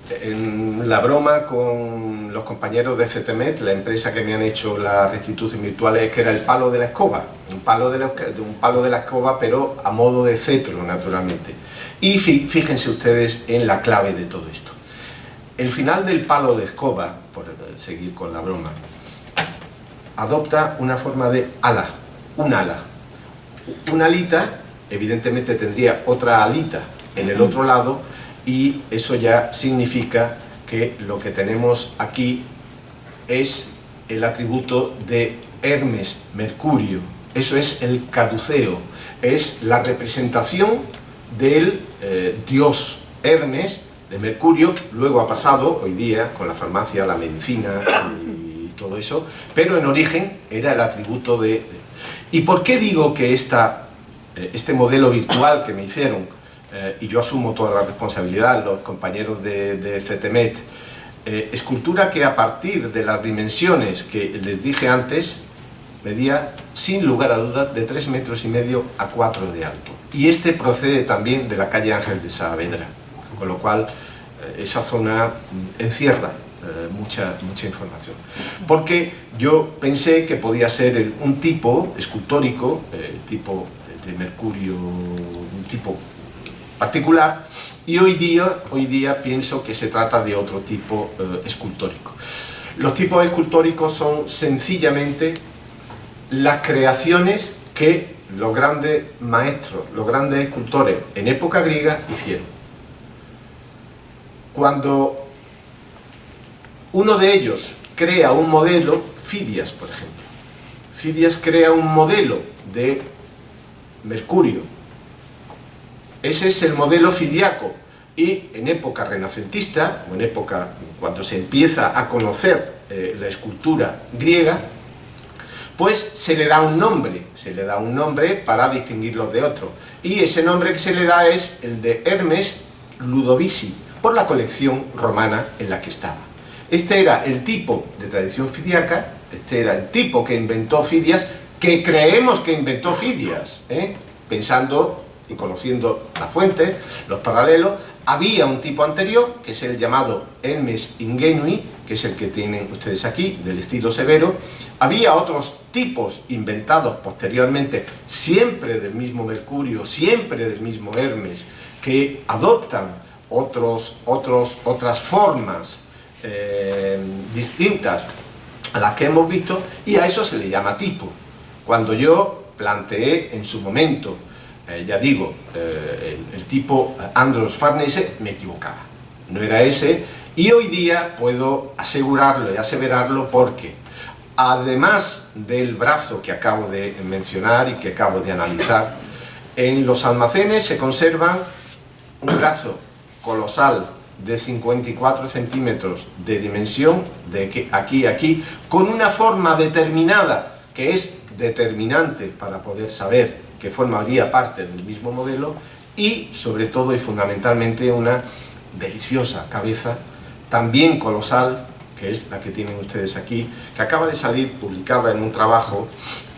Speaker 2: la broma con los compañeros de CTMET, la empresa que me han hecho la restitución virtual, es que era el palo de la escoba, un palo de la, un palo de la escoba, pero a modo de cetro, naturalmente. Y fíjense ustedes en la clave de todo esto. El final del palo de escoba, por seguir con la broma, adopta una forma de ala, un ala. Una alita, evidentemente tendría otra alita en el otro lado, y eso ya significa que lo que tenemos aquí es el atributo de Hermes, Mercurio. Eso es el caduceo, es la representación del eh, dios Hermes, de Mercurio, luego ha pasado hoy día con la farmacia, la medicina y todo eso, pero en origen era el atributo de... ¿Y por qué digo que esta, eh, este modelo virtual que me hicieron eh, y yo asumo toda la responsabilidad, los compañeros de, de CETEMET, eh, escultura que a partir de las dimensiones que les dije antes, medía sin lugar a dudas de 3 metros y medio a 4 de alto. Y este procede también de la calle Ángel de Saavedra, con lo cual eh, esa zona encierra mucha, mucha información. Porque yo pensé que podía ser un tipo escultórico, tipo de Mercurio, un tipo particular y hoy día, hoy día pienso que se trata de otro tipo eh, escultórico. Los tipos escultóricos son sencillamente las creaciones que los grandes maestros, los grandes escultores en época griega hicieron. Cuando uno de ellos crea un modelo, Fidias por ejemplo, Fidias crea un modelo de Mercurio, ese es el modelo fidiaco. Y en época renacentista, o en época cuando se empieza a conocer eh, la escultura griega, pues se le da un nombre, se le da un nombre para distinguirlos de otros. Y ese nombre que se le da es el de Hermes Ludovici, por la colección romana en la que estaba. Este era el tipo de tradición fidiaca, este era el tipo que inventó Fidias, que creemos que inventó Fidias, ¿eh? pensando y conociendo la fuente, los paralelos, había un tipo anterior, que es el llamado Hermes Ingenui, que es el que tienen ustedes aquí, del estilo severo, había otros tipos inventados posteriormente, siempre del mismo Mercurio, siempre del mismo Hermes, que adoptan otros, otros, otras formas eh, distintas a las que hemos visto, y a eso se le llama tipo. Cuando yo planteé en su momento eh, ya digo, eh, el, tipo Andros Farnese me equivocaba. No era ese, y hoy día puedo asegurarlo y aseverarlo porque, además del brazo que acabo de mencionar y que acabo de analizar, en los almacenes se conserva un brazo colosal de 54 centímetros de dimensión, de aquí a aquí, con una forma determinada, que es determinante para poder saber que formaría parte del mismo modelo y sobre todo y fundamentalmente una deliciosa cabeza, también colosal, que es la que tienen ustedes aquí, que acaba de salir publicada en un trabajo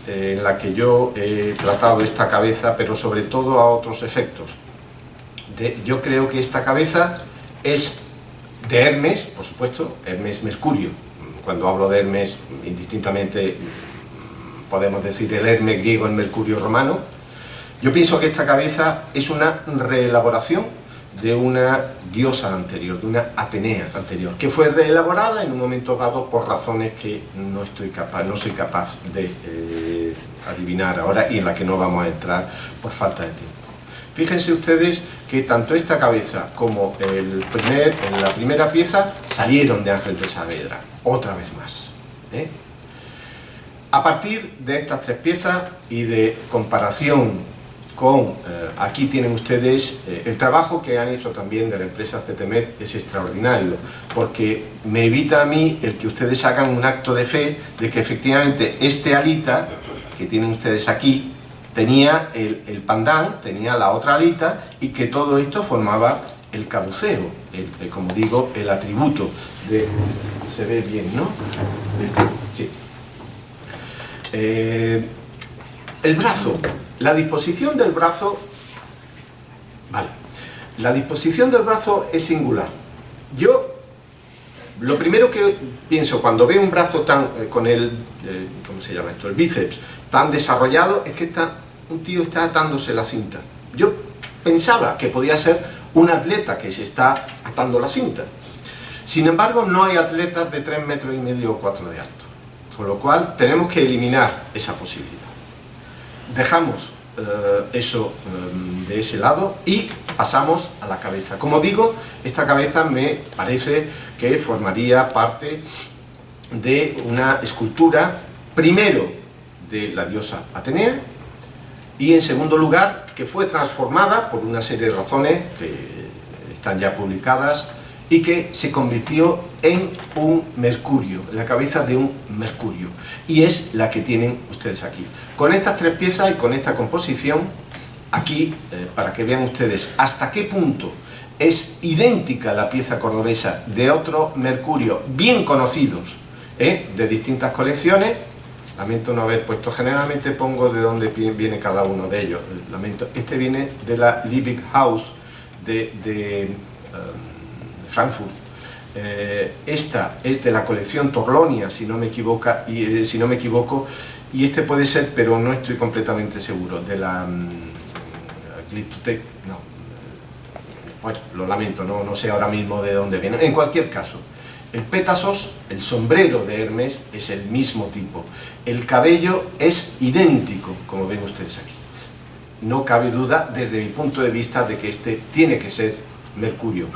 Speaker 2: eh, en la que yo he tratado esta cabeza, pero sobre todo a otros efectos. yo creo que esta cabeza es de Hermes, por supuesto, Hermes Mercurio. Cuando hablo de Hermes, indistintamente podemos decir el Hermes griego, el Mercurio romano. Yo pienso que esta cabeza es una reelaboración de una diosa anterior, de una Atenea anterior, que fue reelaborada en un momento dado por razones que no, estoy capaz, no soy capaz de eh, adivinar ahora y en la que no vamos a entrar por falta de tiempo. Fíjense ustedes que tanto esta cabeza como el primer, la primera pieza salieron de Ángel de Saavedra, otra vez más. ¿eh? A partir de estas tres piezas y de comparación con, eh, aquí tienen ustedes, eh, el trabajo que han hecho también de la empresa CTMET es extraordinario, porque me evita a mí el que ustedes hagan un acto de fe de que efectivamente este alita que tienen ustedes aquí tenía el, el pandán, tenía la otra alita y que todo esto formaba el caduceo, como digo, el atributo se ve bien, ¿no? Sí. Eh, el brazo, la disposición del brazo, vale, la disposición del brazo es singular. Yo, lo primero que pienso cuando veo un brazo tan, eh, con el, ¿cómo se llama esto? El bíceps tan desarrollado, es que un tío está atándose la cinta. Yo pensaba que podía ser un atleta que se está atando la cinta. Sin embargo, no hay atletas de 3 metros y medio o 4 de alto. Con lo cual, tenemos que eliminar esa posibilidad. Dejamos eh, eso eh, de ese lado y pasamos a la cabeza. Como digo, esta cabeza me parece que formaría parte de una escultura, primero de la diosa Atenea, y en segundo lugar, que fue transformada por una serie de razones que están ya publicadas y que se convirtió en un mercurio, la cabeza de un mercurio. Y es la que tienen ustedes aquí. Con estas tres piezas y con esta composición, aquí, eh, para que vean ustedes hasta qué punto es idéntica la pieza cordobesa de otro mercurio bien conocidos, ¿eh? de distintas colecciones, lamento no haber puesto, generalmente pongo de dónde viene cada uno de ellos, lamento, este viene de la Liebig House de, um, Frankfurt, eh, esta es de la colección Torlonia, si no me, equivoca, y, eh, si no me equivoco, y este puede ser, pero no estoy completamente seguro, de la um, no, bueno, lo lamento, no sé ahora mismo de dónde viene, en cualquier caso, el pétasos, el sombrero de Hermes, es el mismo tipo. El cabello es idéntico, como ven ustedes aquí. No cabe duda, desde mi punto de vista, de que este tiene que ser Mercurio.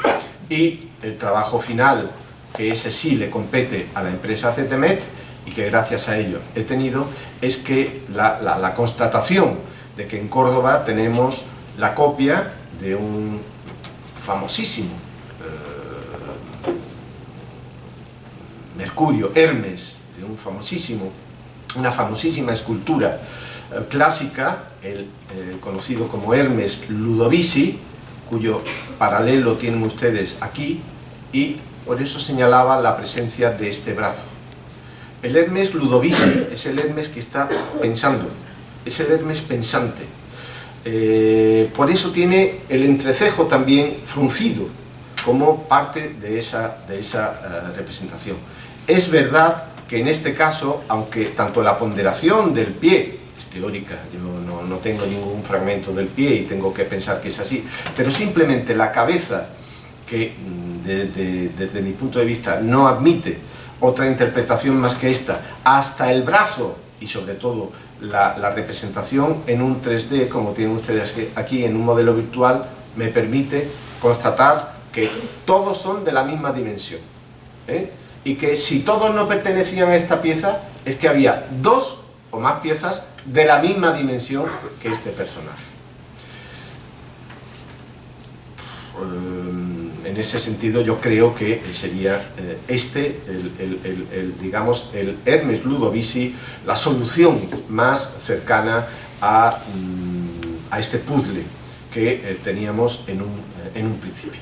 Speaker 2: Y el trabajo final, que ese sí le compete a la empresa CTMET, y que gracias a ello he tenido, es que la, constatación de que en Córdoba tenemos la copia de un famosísimo Mercurio, Hermes, de un famosísimo, una famosísima escultura eh, clásica, el eh, conocido como Hermes Ludovici, cuyo paralelo tienen ustedes aquí, y por eso señalaba la presencia de este brazo. El Hermes Ludovici es el Hermes que está pensando, es el Hermes pensante. Eh, por eso tiene el entrecejo también fruncido, como parte de esa, de esa representación. Es verdad que en este caso, aunque tanto la ponderación del pie teórica, yo no, tengo ningún fragmento del pie y tengo que pensar que es así, pero simplemente la cabeza, que mm, desde mi punto de vista no admite otra interpretación más que esta, hasta el brazo y sobre todo la, la, representación en un 3D, como tienen ustedes aquí en un modelo virtual, me permite constatar que todos son de la misma dimensión. ¿eh? y que si todos no pertenecían a esta pieza, es que había dos o más piezas de la misma dimensión que este personaje. Eh, en ese sentido yo creo que sería eh, este, el, digamos, el Hermes Ludovici, la solución más cercana a, mm, a este puzzle que eh, teníamos en un, en un, principio.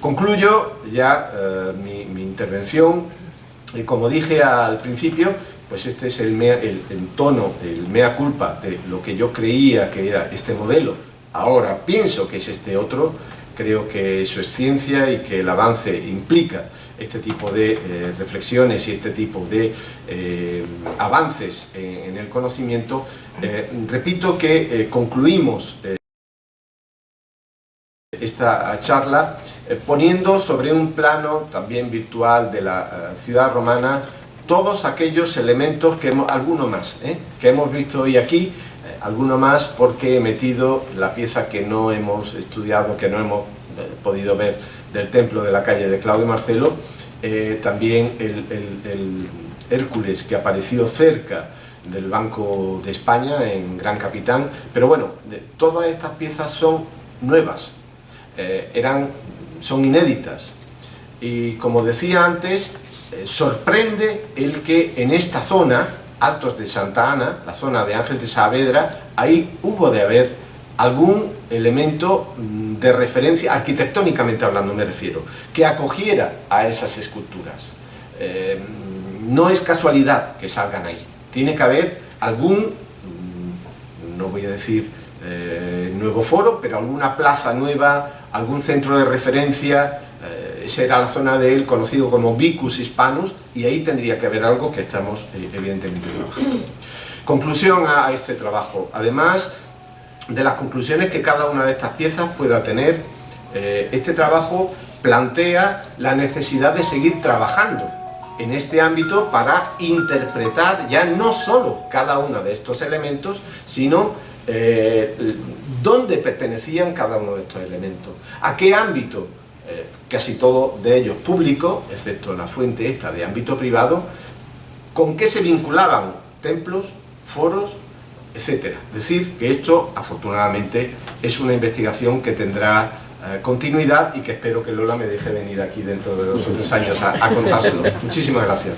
Speaker 2: Concluyo ya mi, mi intervención y como dije al principio, pues este es el, el, tono, el mea culpa de lo que yo creía que era este modelo. Ahora pienso que es este otro, creo que eso es ciencia y que el avance implica este tipo de eh, reflexiones y este tipo de eh, avances en, el conocimiento. Eh, repito que concluimos esta charla poniendo sobre un plano también virtual de la ciudad romana todos aquellos elementos, que hemos, alguno más, ¿eh? que hemos visto hoy aquí, alguno más porque he metido la pieza que no hemos estudiado, que no hemos podido ver del templo de la calle de Claudio Marcelo, también el, Hércules que apareció cerca del Banco de España en Gran Capitán, pero bueno, todas estas piezas son nuevas, eran son inéditas. Y como decía antes, eh, sorprende el que en esta zona, Altos de Santa Ana, la zona de Ángel de Saavedra, ahí hubo de haber algún elemento mm, de referencia, arquitectónicamente hablando me refiero, que acogiera a esas esculturas. Eh, no es casualidad que salgan ahí, tiene que haber algún, mm, no voy a decir eh, nuevo foro, pero alguna plaza nueva, algún centro de referencia, eh, será la zona de él conocido como Vicus Hispanus y ahí tendría que haber algo que estamos eh, evidentemente trabajando. Conclusión a, este trabajo. Además de las conclusiones que cada una de estas piezas pueda tener, eh, este trabajo plantea la necesidad de seguir trabajando en este ámbito para interpretar ya no solo cada uno de estos elementos, sino eh, dónde pertenecían cada uno de estos elementos, a qué ámbito, eh, casi todo de ellos público, excepto la fuente esta de ámbito privado, con qué se vinculaban templos, foros, etcétera. Es decir, que esto, afortunadamente, es una investigación que tendrá eh, continuidad y que espero que Lola me deje venir aquí dentro de dos o tres años a, contárselo. Muchísimas gracias.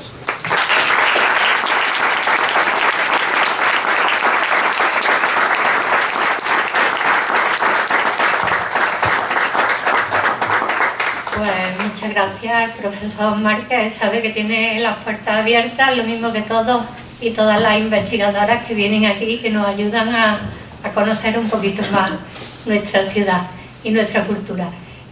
Speaker 1: Pues muchas gracias, profesor Márquez. Sabe que tiene las puertas abiertas, lo mismo que todos y todas las investigadoras que vienen aquí y que nos ayudan a conocer un poquito más nuestra ciudad y nuestra cultura.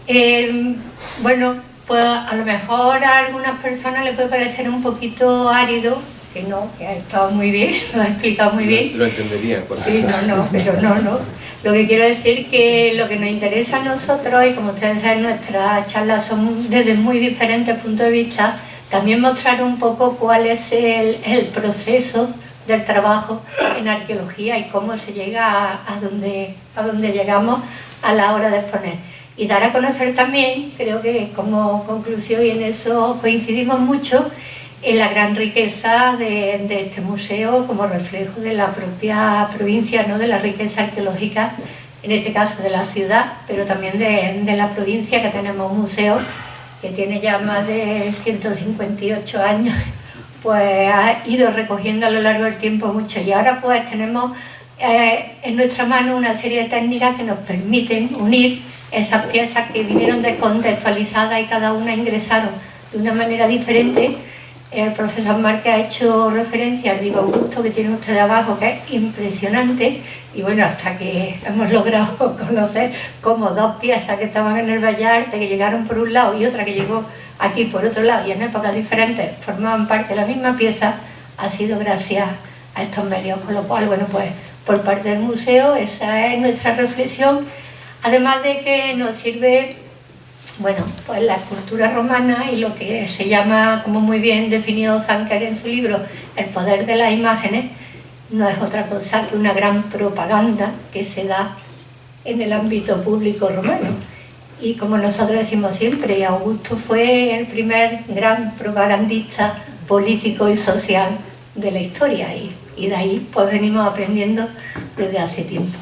Speaker 1: Eh, bueno, pues a lo mejor a algunas personas les puede parecer un poquito árido, que no, que ha estado muy bien, lo ha explicado muy bien.
Speaker 2: Lo entendería.
Speaker 1: Sí, no, no, pero no, no. Lo que quiero decir que lo que nos interesa a nosotros, y como ustedes saben, nuestras charlas son desde muy diferentes puntos de vista, también mostrar un poco cuál es el, el proceso del trabajo en arqueología y cómo se llega a, a, donde, a donde llegamos a la hora de exponer. Y dar a conocer también, creo que como conclusión y en eso coincidimos mucho, en la gran riqueza de, este museo como reflejo de la propia provincia, ¿no? de la riqueza arqueológica, en este caso de la ciudad, pero también de, la provincia, que tenemos un museo que tiene ya más de 158 años, pues ha ido recogiendo a lo largo del tiempo mucho. Y ahora pues tenemos eh, en nuestra mano una serie de técnicas que nos permiten unir esas piezas que vinieron descontextualizadas y cada una ingresaron de una manera diferente. El profesor Márquez ha hecho referencia al Diego Augusto que tiene usted abajo, que es impresionante, y bueno, hasta que hemos logrado conocer como dos piezas que estaban en el Vallarte, que llegaron por un lado y otra que llegó aquí por otro lado y en épocas diferentes formaban parte de la misma pieza, ha sido gracias a estos medios, con lo cual, bueno, pues por parte del museo, esa es nuestra reflexión, además de que nos sirve, bueno, pues la cultura romana y lo que se llama, como muy bien definió Zanker en su libro, el poder de las imágenes, no es otra cosa que una gran propaganda que se da en el ámbito público romano. Y como nosotros decimos siempre, Augusto fue el primer gran propagandista político y social de la historia y de ahí pues venimos aprendiendo desde hace tiempo.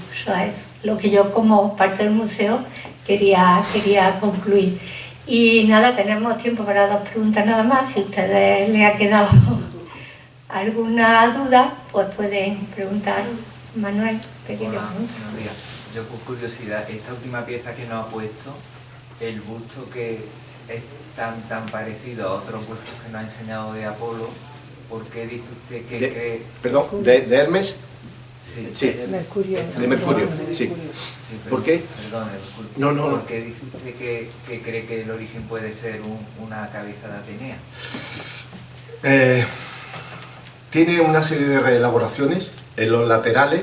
Speaker 1: Lo que yo como parte del museo quería, quería concluir. Y nada, tenemos tiempo para dos preguntas nada más. Si a ustedes les ha quedado alguna duda, pues pueden preguntar. Manuel,
Speaker 3: pequeño Yo con curiosidad, esta última pieza que nos ha puesto, el busto que es tan, tan parecido a otros bustos que nos ha enseñado de Apolo, ¿Por qué dice usted que cree...?
Speaker 2: Perdón, de, Hermes.
Speaker 3: Sí,
Speaker 2: De Mercurio, de Mercurio, sí. ¿Por qué?
Speaker 3: Perdón,
Speaker 2: no, no,
Speaker 3: ¿Por qué dice usted que, cree que el origen puede ser una cabeza de Atenea?
Speaker 2: Eh, tiene una serie de reelaboraciones en los laterales,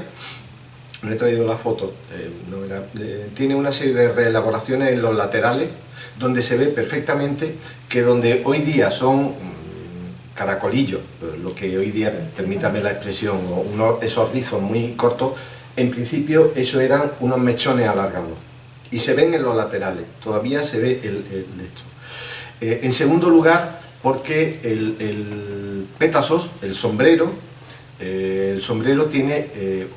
Speaker 2: no he traído la foto, eh, eh, tiene una serie de reelaboraciones en los laterales donde se ve perfectamente que donde hoy día son caracolillo, lo que hoy día, permítame la expresión, esos rizos muy cortos, en principio eso eran unos mechones alargados y se ven en los laterales, todavía se ve el, esto. Eh, en segundo lugar, porque el, el pétasos, el sombrero, eh, el sombrero tiene eh,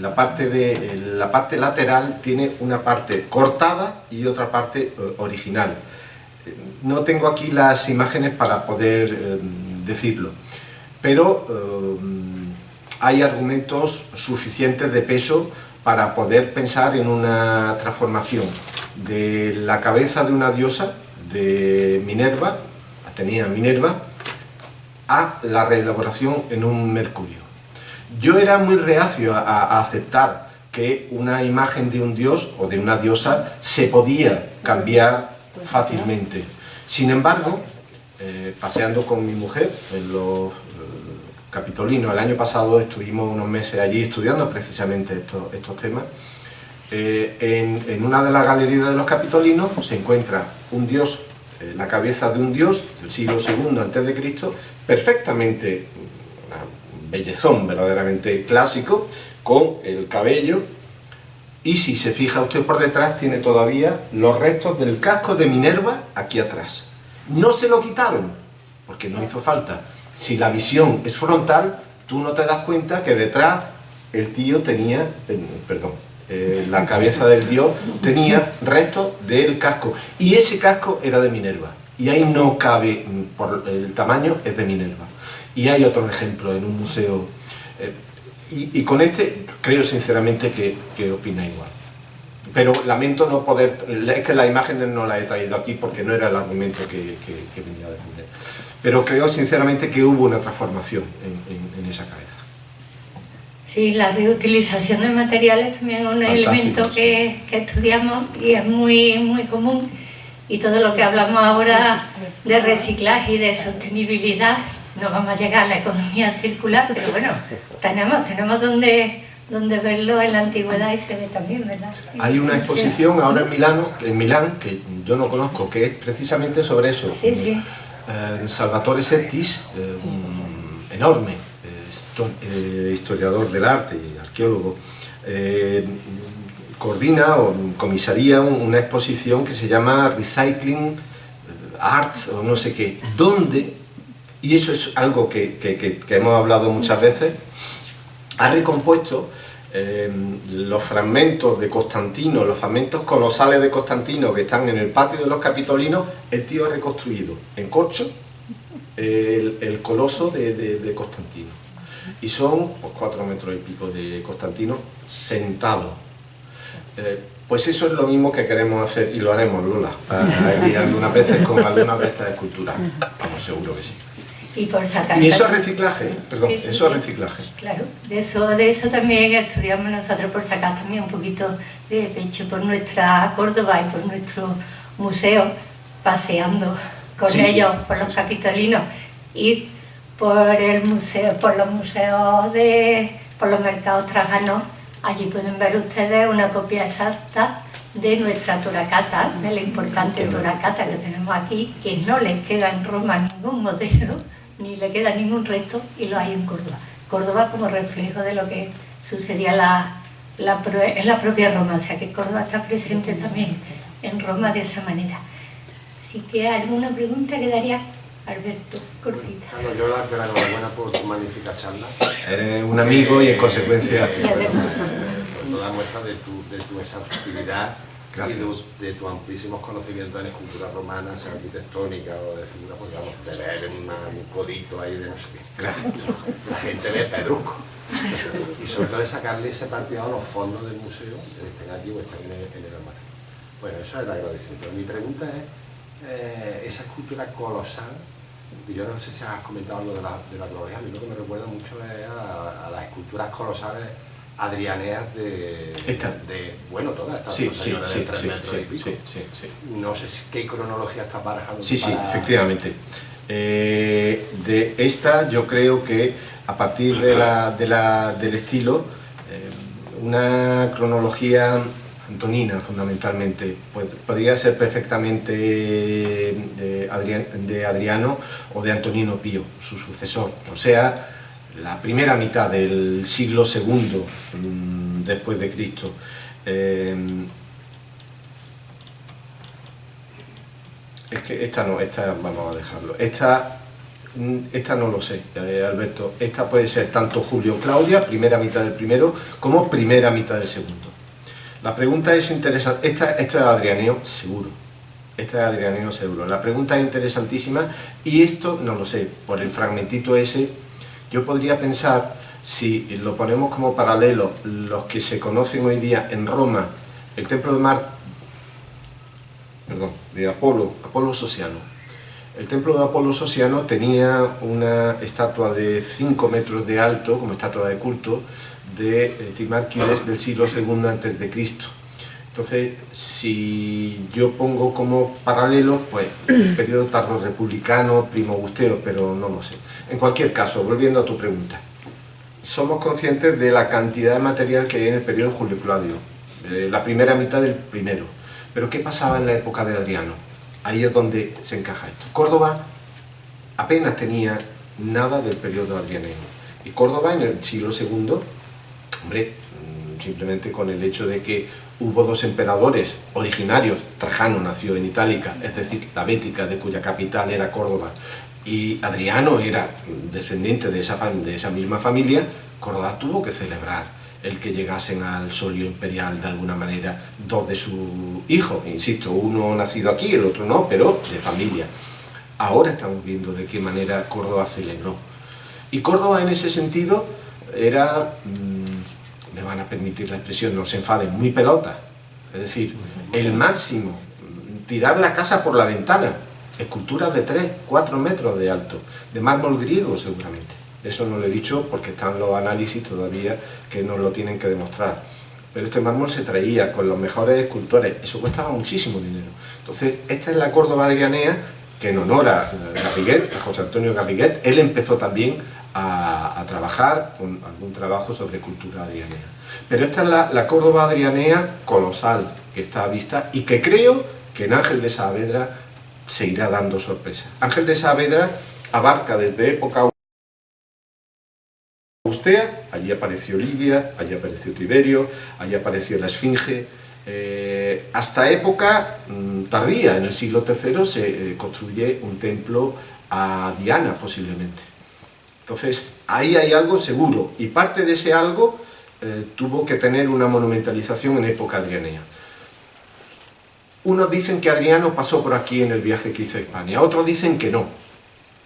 Speaker 2: la, parte de, la parte lateral tiene una parte cortada y otra parte original. No tengo aquí las imágenes para poder decirlo. Pero eh, hay argumentos suficientes de peso para poder pensar en una transformación de la cabeza de una diosa, de Minerva, Atenea Minerva, a la reelaboración en un mercurio. Yo era muy reacio a, aceptar que una imagen de un dios o de una diosa se podía cambiar fácilmente Sin embargo, eh, paseando con mi mujer en los capitolinos, el año pasado estuvimos unos meses allí estudiando precisamente estos, temas, eh, en, una de las galerías de los capitolinos se encuentra un dios, eh, la cabeza de un dios del siglo II Cristo, perfectamente, un bellezón verdaderamente clásico, con el cabello, y si se fija usted por detrás tiene todavía los restos del casco de Minerva aquí atrás. No se lo quitaron, porque no hizo falta. Si la visión es frontal, tú no te das cuenta que detrás el tío tenía, eh, perdón, eh, la cabeza del dios tenía restos del casco. Y ese casco era de Minerva. Y ahí no cabe, mm, por el tamaño, es de Minerva. Y hay otro ejemplo en un museo. Eh, y, con este creo sinceramente que, que opina igual pero lamento no poder, es que las imágenes no las he traído aquí porque no era el argumento que, que, venía a defender. Pero creo sinceramente que hubo una transformación en, esa cabeza.
Speaker 1: Sí, la reutilización de materiales también es un elemento que, que, estudiamos y es muy, muy común. Y todo lo que hablamos ahora de reciclaje y de sostenibilidad, no vamos a llegar a la economía circular, pero bueno, tenemos, tenemos donde donde verlo en la antigüedad y se ve también, ¿verdad?
Speaker 2: Hay una exposición ahora en Milano, en Milán, que yo no conozco, que es precisamente sobre eso.
Speaker 1: Sí, sí.
Speaker 2: Eh, Salvatore Settis, eh, enorme eh, historiador del arte y arqueólogo, coordina o comisaría una exposición que se llama Recycling Art o no sé qué, donde, y eso es algo que, que, que hemos hablado muchas veces, ha recompuesto eh, los fragmentos de Constantino, los fragmentos colosales de Constantino que están en el patio de los Capitolinos, el tío ha reconstruido en corcho el, coloso de, Constantino. Y son pues, cuatro metros y pico de Constantino sentado. Eh, pues eso es lo mismo que queremos hacer, y lo haremos, Lola, algunas veces con algunas de estas esculturas. Vamos, seguro que sí.
Speaker 1: Y, por sacar
Speaker 2: y eso es reciclaje, perdón, eso es reciclaje.
Speaker 1: Claro, de eso, de eso también estudiamos nosotros por sacar también un poquito de pecho por nuestra Córdoba y por nuestro museo, paseando con ellos por los capitolinos y por el museo, por los museos de, por los mercados trajanos, allí pueden ver ustedes una copia exacta de nuestra Turacata, de la importante Turacata que tenemos aquí, que no les queda en Roma ningún modelo, ni le queda ningún resto y lo hay en Córdoba. Córdoba como reflejo de lo que sucedía la, la, en la propia Roma, o sea que Córdoba está presente también en Roma de esa manera. Así que alguna pregunta quedaría Alberto, cortita.
Speaker 4: Bueno, yo la que la enhorabuena por tu magnífica charla.
Speaker 2: Eres un amigo y en consecuencia...
Speaker 1: Y además...
Speaker 4: Toda muestra de tu, de tu y de, tus amplísimos conocimientos en escultura romana, sea arquitectónica o de figura, pues vamos, de un codito ahí de no sé qué.
Speaker 2: Gracias.
Speaker 4: La gente ve pedrusco. y sobre todo de sacarle ese partido a los fondos del museo, estén aquí o estén en el, en el almacén. Bueno, eso es el agradecimiento. Mi pregunta es, eh, esa escultura colosal, yo no sé si has comentado algo de la, de la a mí lo que me recuerda mucho es a las esculturas colosales adrianeas de, de bueno, todas estas
Speaker 2: sí, sí, sí, de
Speaker 4: sí, metros y pico. No sé qué cronología está barajando.
Speaker 2: Sí, sí, efectivamente. Eh, de esta yo creo que a partir de la, de la, del estilo, eh, una cronología antonina fundamentalmente, pues, podría ser perfectamente de, de Adriano o de Antonino Pío, su sucesor. O sea, la primera mitad del siglo II mm, después de Cristo. Eh, es que esta no, esta vamos a dejarlo. Esta, mm, esta no lo sé, eh, Alberto. Esta puede ser tanto Julio Claudia, primera mitad del primero, como primera mitad del segundo. La pregunta es interesante. Esta, esta es Adrianeo, seguro. Esta es Adrianeo, seguro. La pregunta es interesantísima y esto no lo sé, por el fragmentito ese yo podría pensar, si lo ponemos como paralelo, los que se conocen hoy día en Roma, el templo de Apolo, Apolo Sosiano. El templo de Apolo Sosiano tenía una estatua de 5 metros de alto, como estatua de culto, de eh, Timárquides del siglo II a.C. Entonces, si yo pongo como paralelo, pues periodo tardo republicano, primo gusteo, pero no lo sé. En cualquier caso, volviendo a tu pregunta, somos conscientes de la cantidad de material que hay en el periodo Julio Claudio, la primera mitad del primero. Pero ¿qué pasaba en la época de Adriano? Ahí es donde se encaja esto. Córdoba apenas tenía nada del periodo adrianeo. Y Córdoba en el siglo II, hombre, mm, simplemente con el hecho de que hubo dos emperadores originarios, Trajano nació en Itálica, es decir, la Bética, de cuya capital era Córdoba, y Adriano era descendiente de esa, de esa misma familia, Córdoba tuvo que celebrar el que llegasen al solio imperial de alguna manera dos de sus hijos, insisto, uno nacido aquí, el otro no, pero de familia. Ahora estamos viendo de qué manera Córdoba celebró. Y Córdoba en ese sentido era, mm, me van a permitir la expresión, no se enfaden, muy pelota. Es decir, el máximo, tirar la casa por la ventana, esculturas de 3, 4 metros de alto, de mármol griego seguramente. Eso no lo he dicho porque están los análisis todavía que nos lo tienen que demostrar. Pero este mármol se traía con los mejores escultores, eso costaba muchísimo dinero. Entonces, esta es la Córdoba de que en honor a Garriguet, a José Antonio Garriguet, él empezó también a, trabajar con algún trabajo sobre cultura adrianea. Pero esta es la, la Córdoba adrianea colosal que está a vista y que creo que en Ángel de Saavedra se irá dando sorpresa. Ángel de Saavedra abarca desde época austea, allí apareció Lidia, allí apareció Tiberio, allí apareció la Esfinge, eh, hasta época mm, tardía, en el siglo III, se eh, construye un templo a Diana posiblemente. Entonces, ahí hay algo seguro, y parte de ese algo eh, tuvo que tener una monumentalización en época adrianea. Unos dicen que Adriano pasó por aquí en el viaje que hizo a España, otros dicen que no.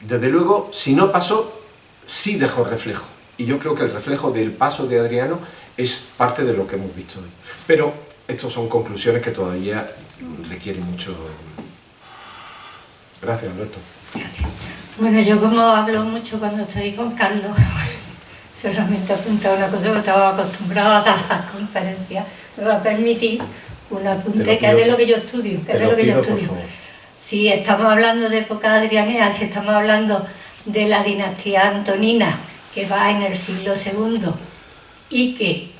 Speaker 2: Desde luego, si no pasó, sí dejó reflejo. Y yo creo que el reflejo del paso de Adriano es parte de lo que hemos visto hoy. Pero estas son conclusiones que todavía requieren mucho... Gracias, Alberto.
Speaker 1: Bueno, yo como hablo mucho cuando estoy con Carlos, solamente apuntar una cosa que estaba acostumbrado a dar las conferencias, me va a permitir un apunte que es de lo que yo estudio, que es de lo que yo estudio. Si estamos hablando de época adrianea, si estamos hablando de la dinastía antonina, que va en el siglo II, y que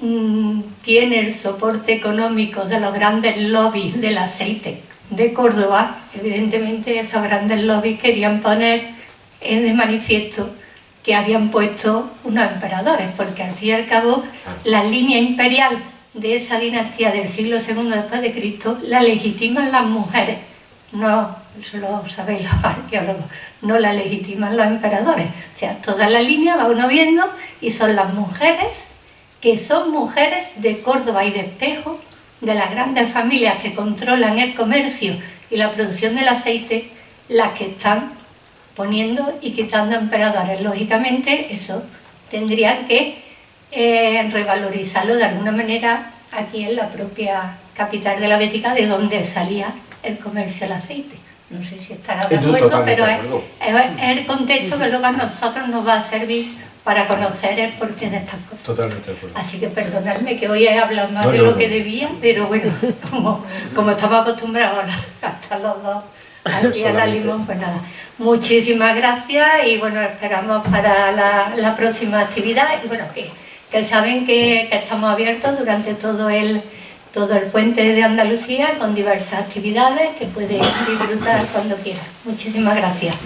Speaker 1: mm, tiene el soporte económico de los grandes lobbies del aceite de Córdoba, evidentemente esos grandes lobbies querían poner en de manifiesto que habían puesto unos emperadores, porque al fin y al cabo la línea imperial de esa dinastía del siglo II después de Cristo la legitiman las mujeres, no, lo sabéis los arqueólogos, no la legitiman los emperadores. O sea, toda la línea va uno viendo y son las mujeres que son mujeres de Córdoba y de Espejo, de las grandes familias que controlan el comercio y la producción del aceite, las que están poniendo y quitando emperadores. Lógicamente, eso tendrían que eh, revalorizarlo de alguna manera aquí en la propia capital de la Bética, de donde salía el comercio del aceite. No sé si estará de acuerdo, pero es, el contexto que luego a nosotros nos va a servir para conocer el porqué de estas cosas.
Speaker 2: Totalmente de acuerdo.
Speaker 1: Así que perdonadme que hoy he hablado más de lo que debía, pero bueno, como, como estamos acostumbrados a gastar los dos así a la limón, pues nada. Muchísimas gracias y bueno, esperamos para la, próxima actividad y bueno, que, que saben que, que, estamos abiertos durante todo el, todo el puente de Andalucía con diversas actividades que pueden disfrutar cuando quieran. Muchísimas gracias.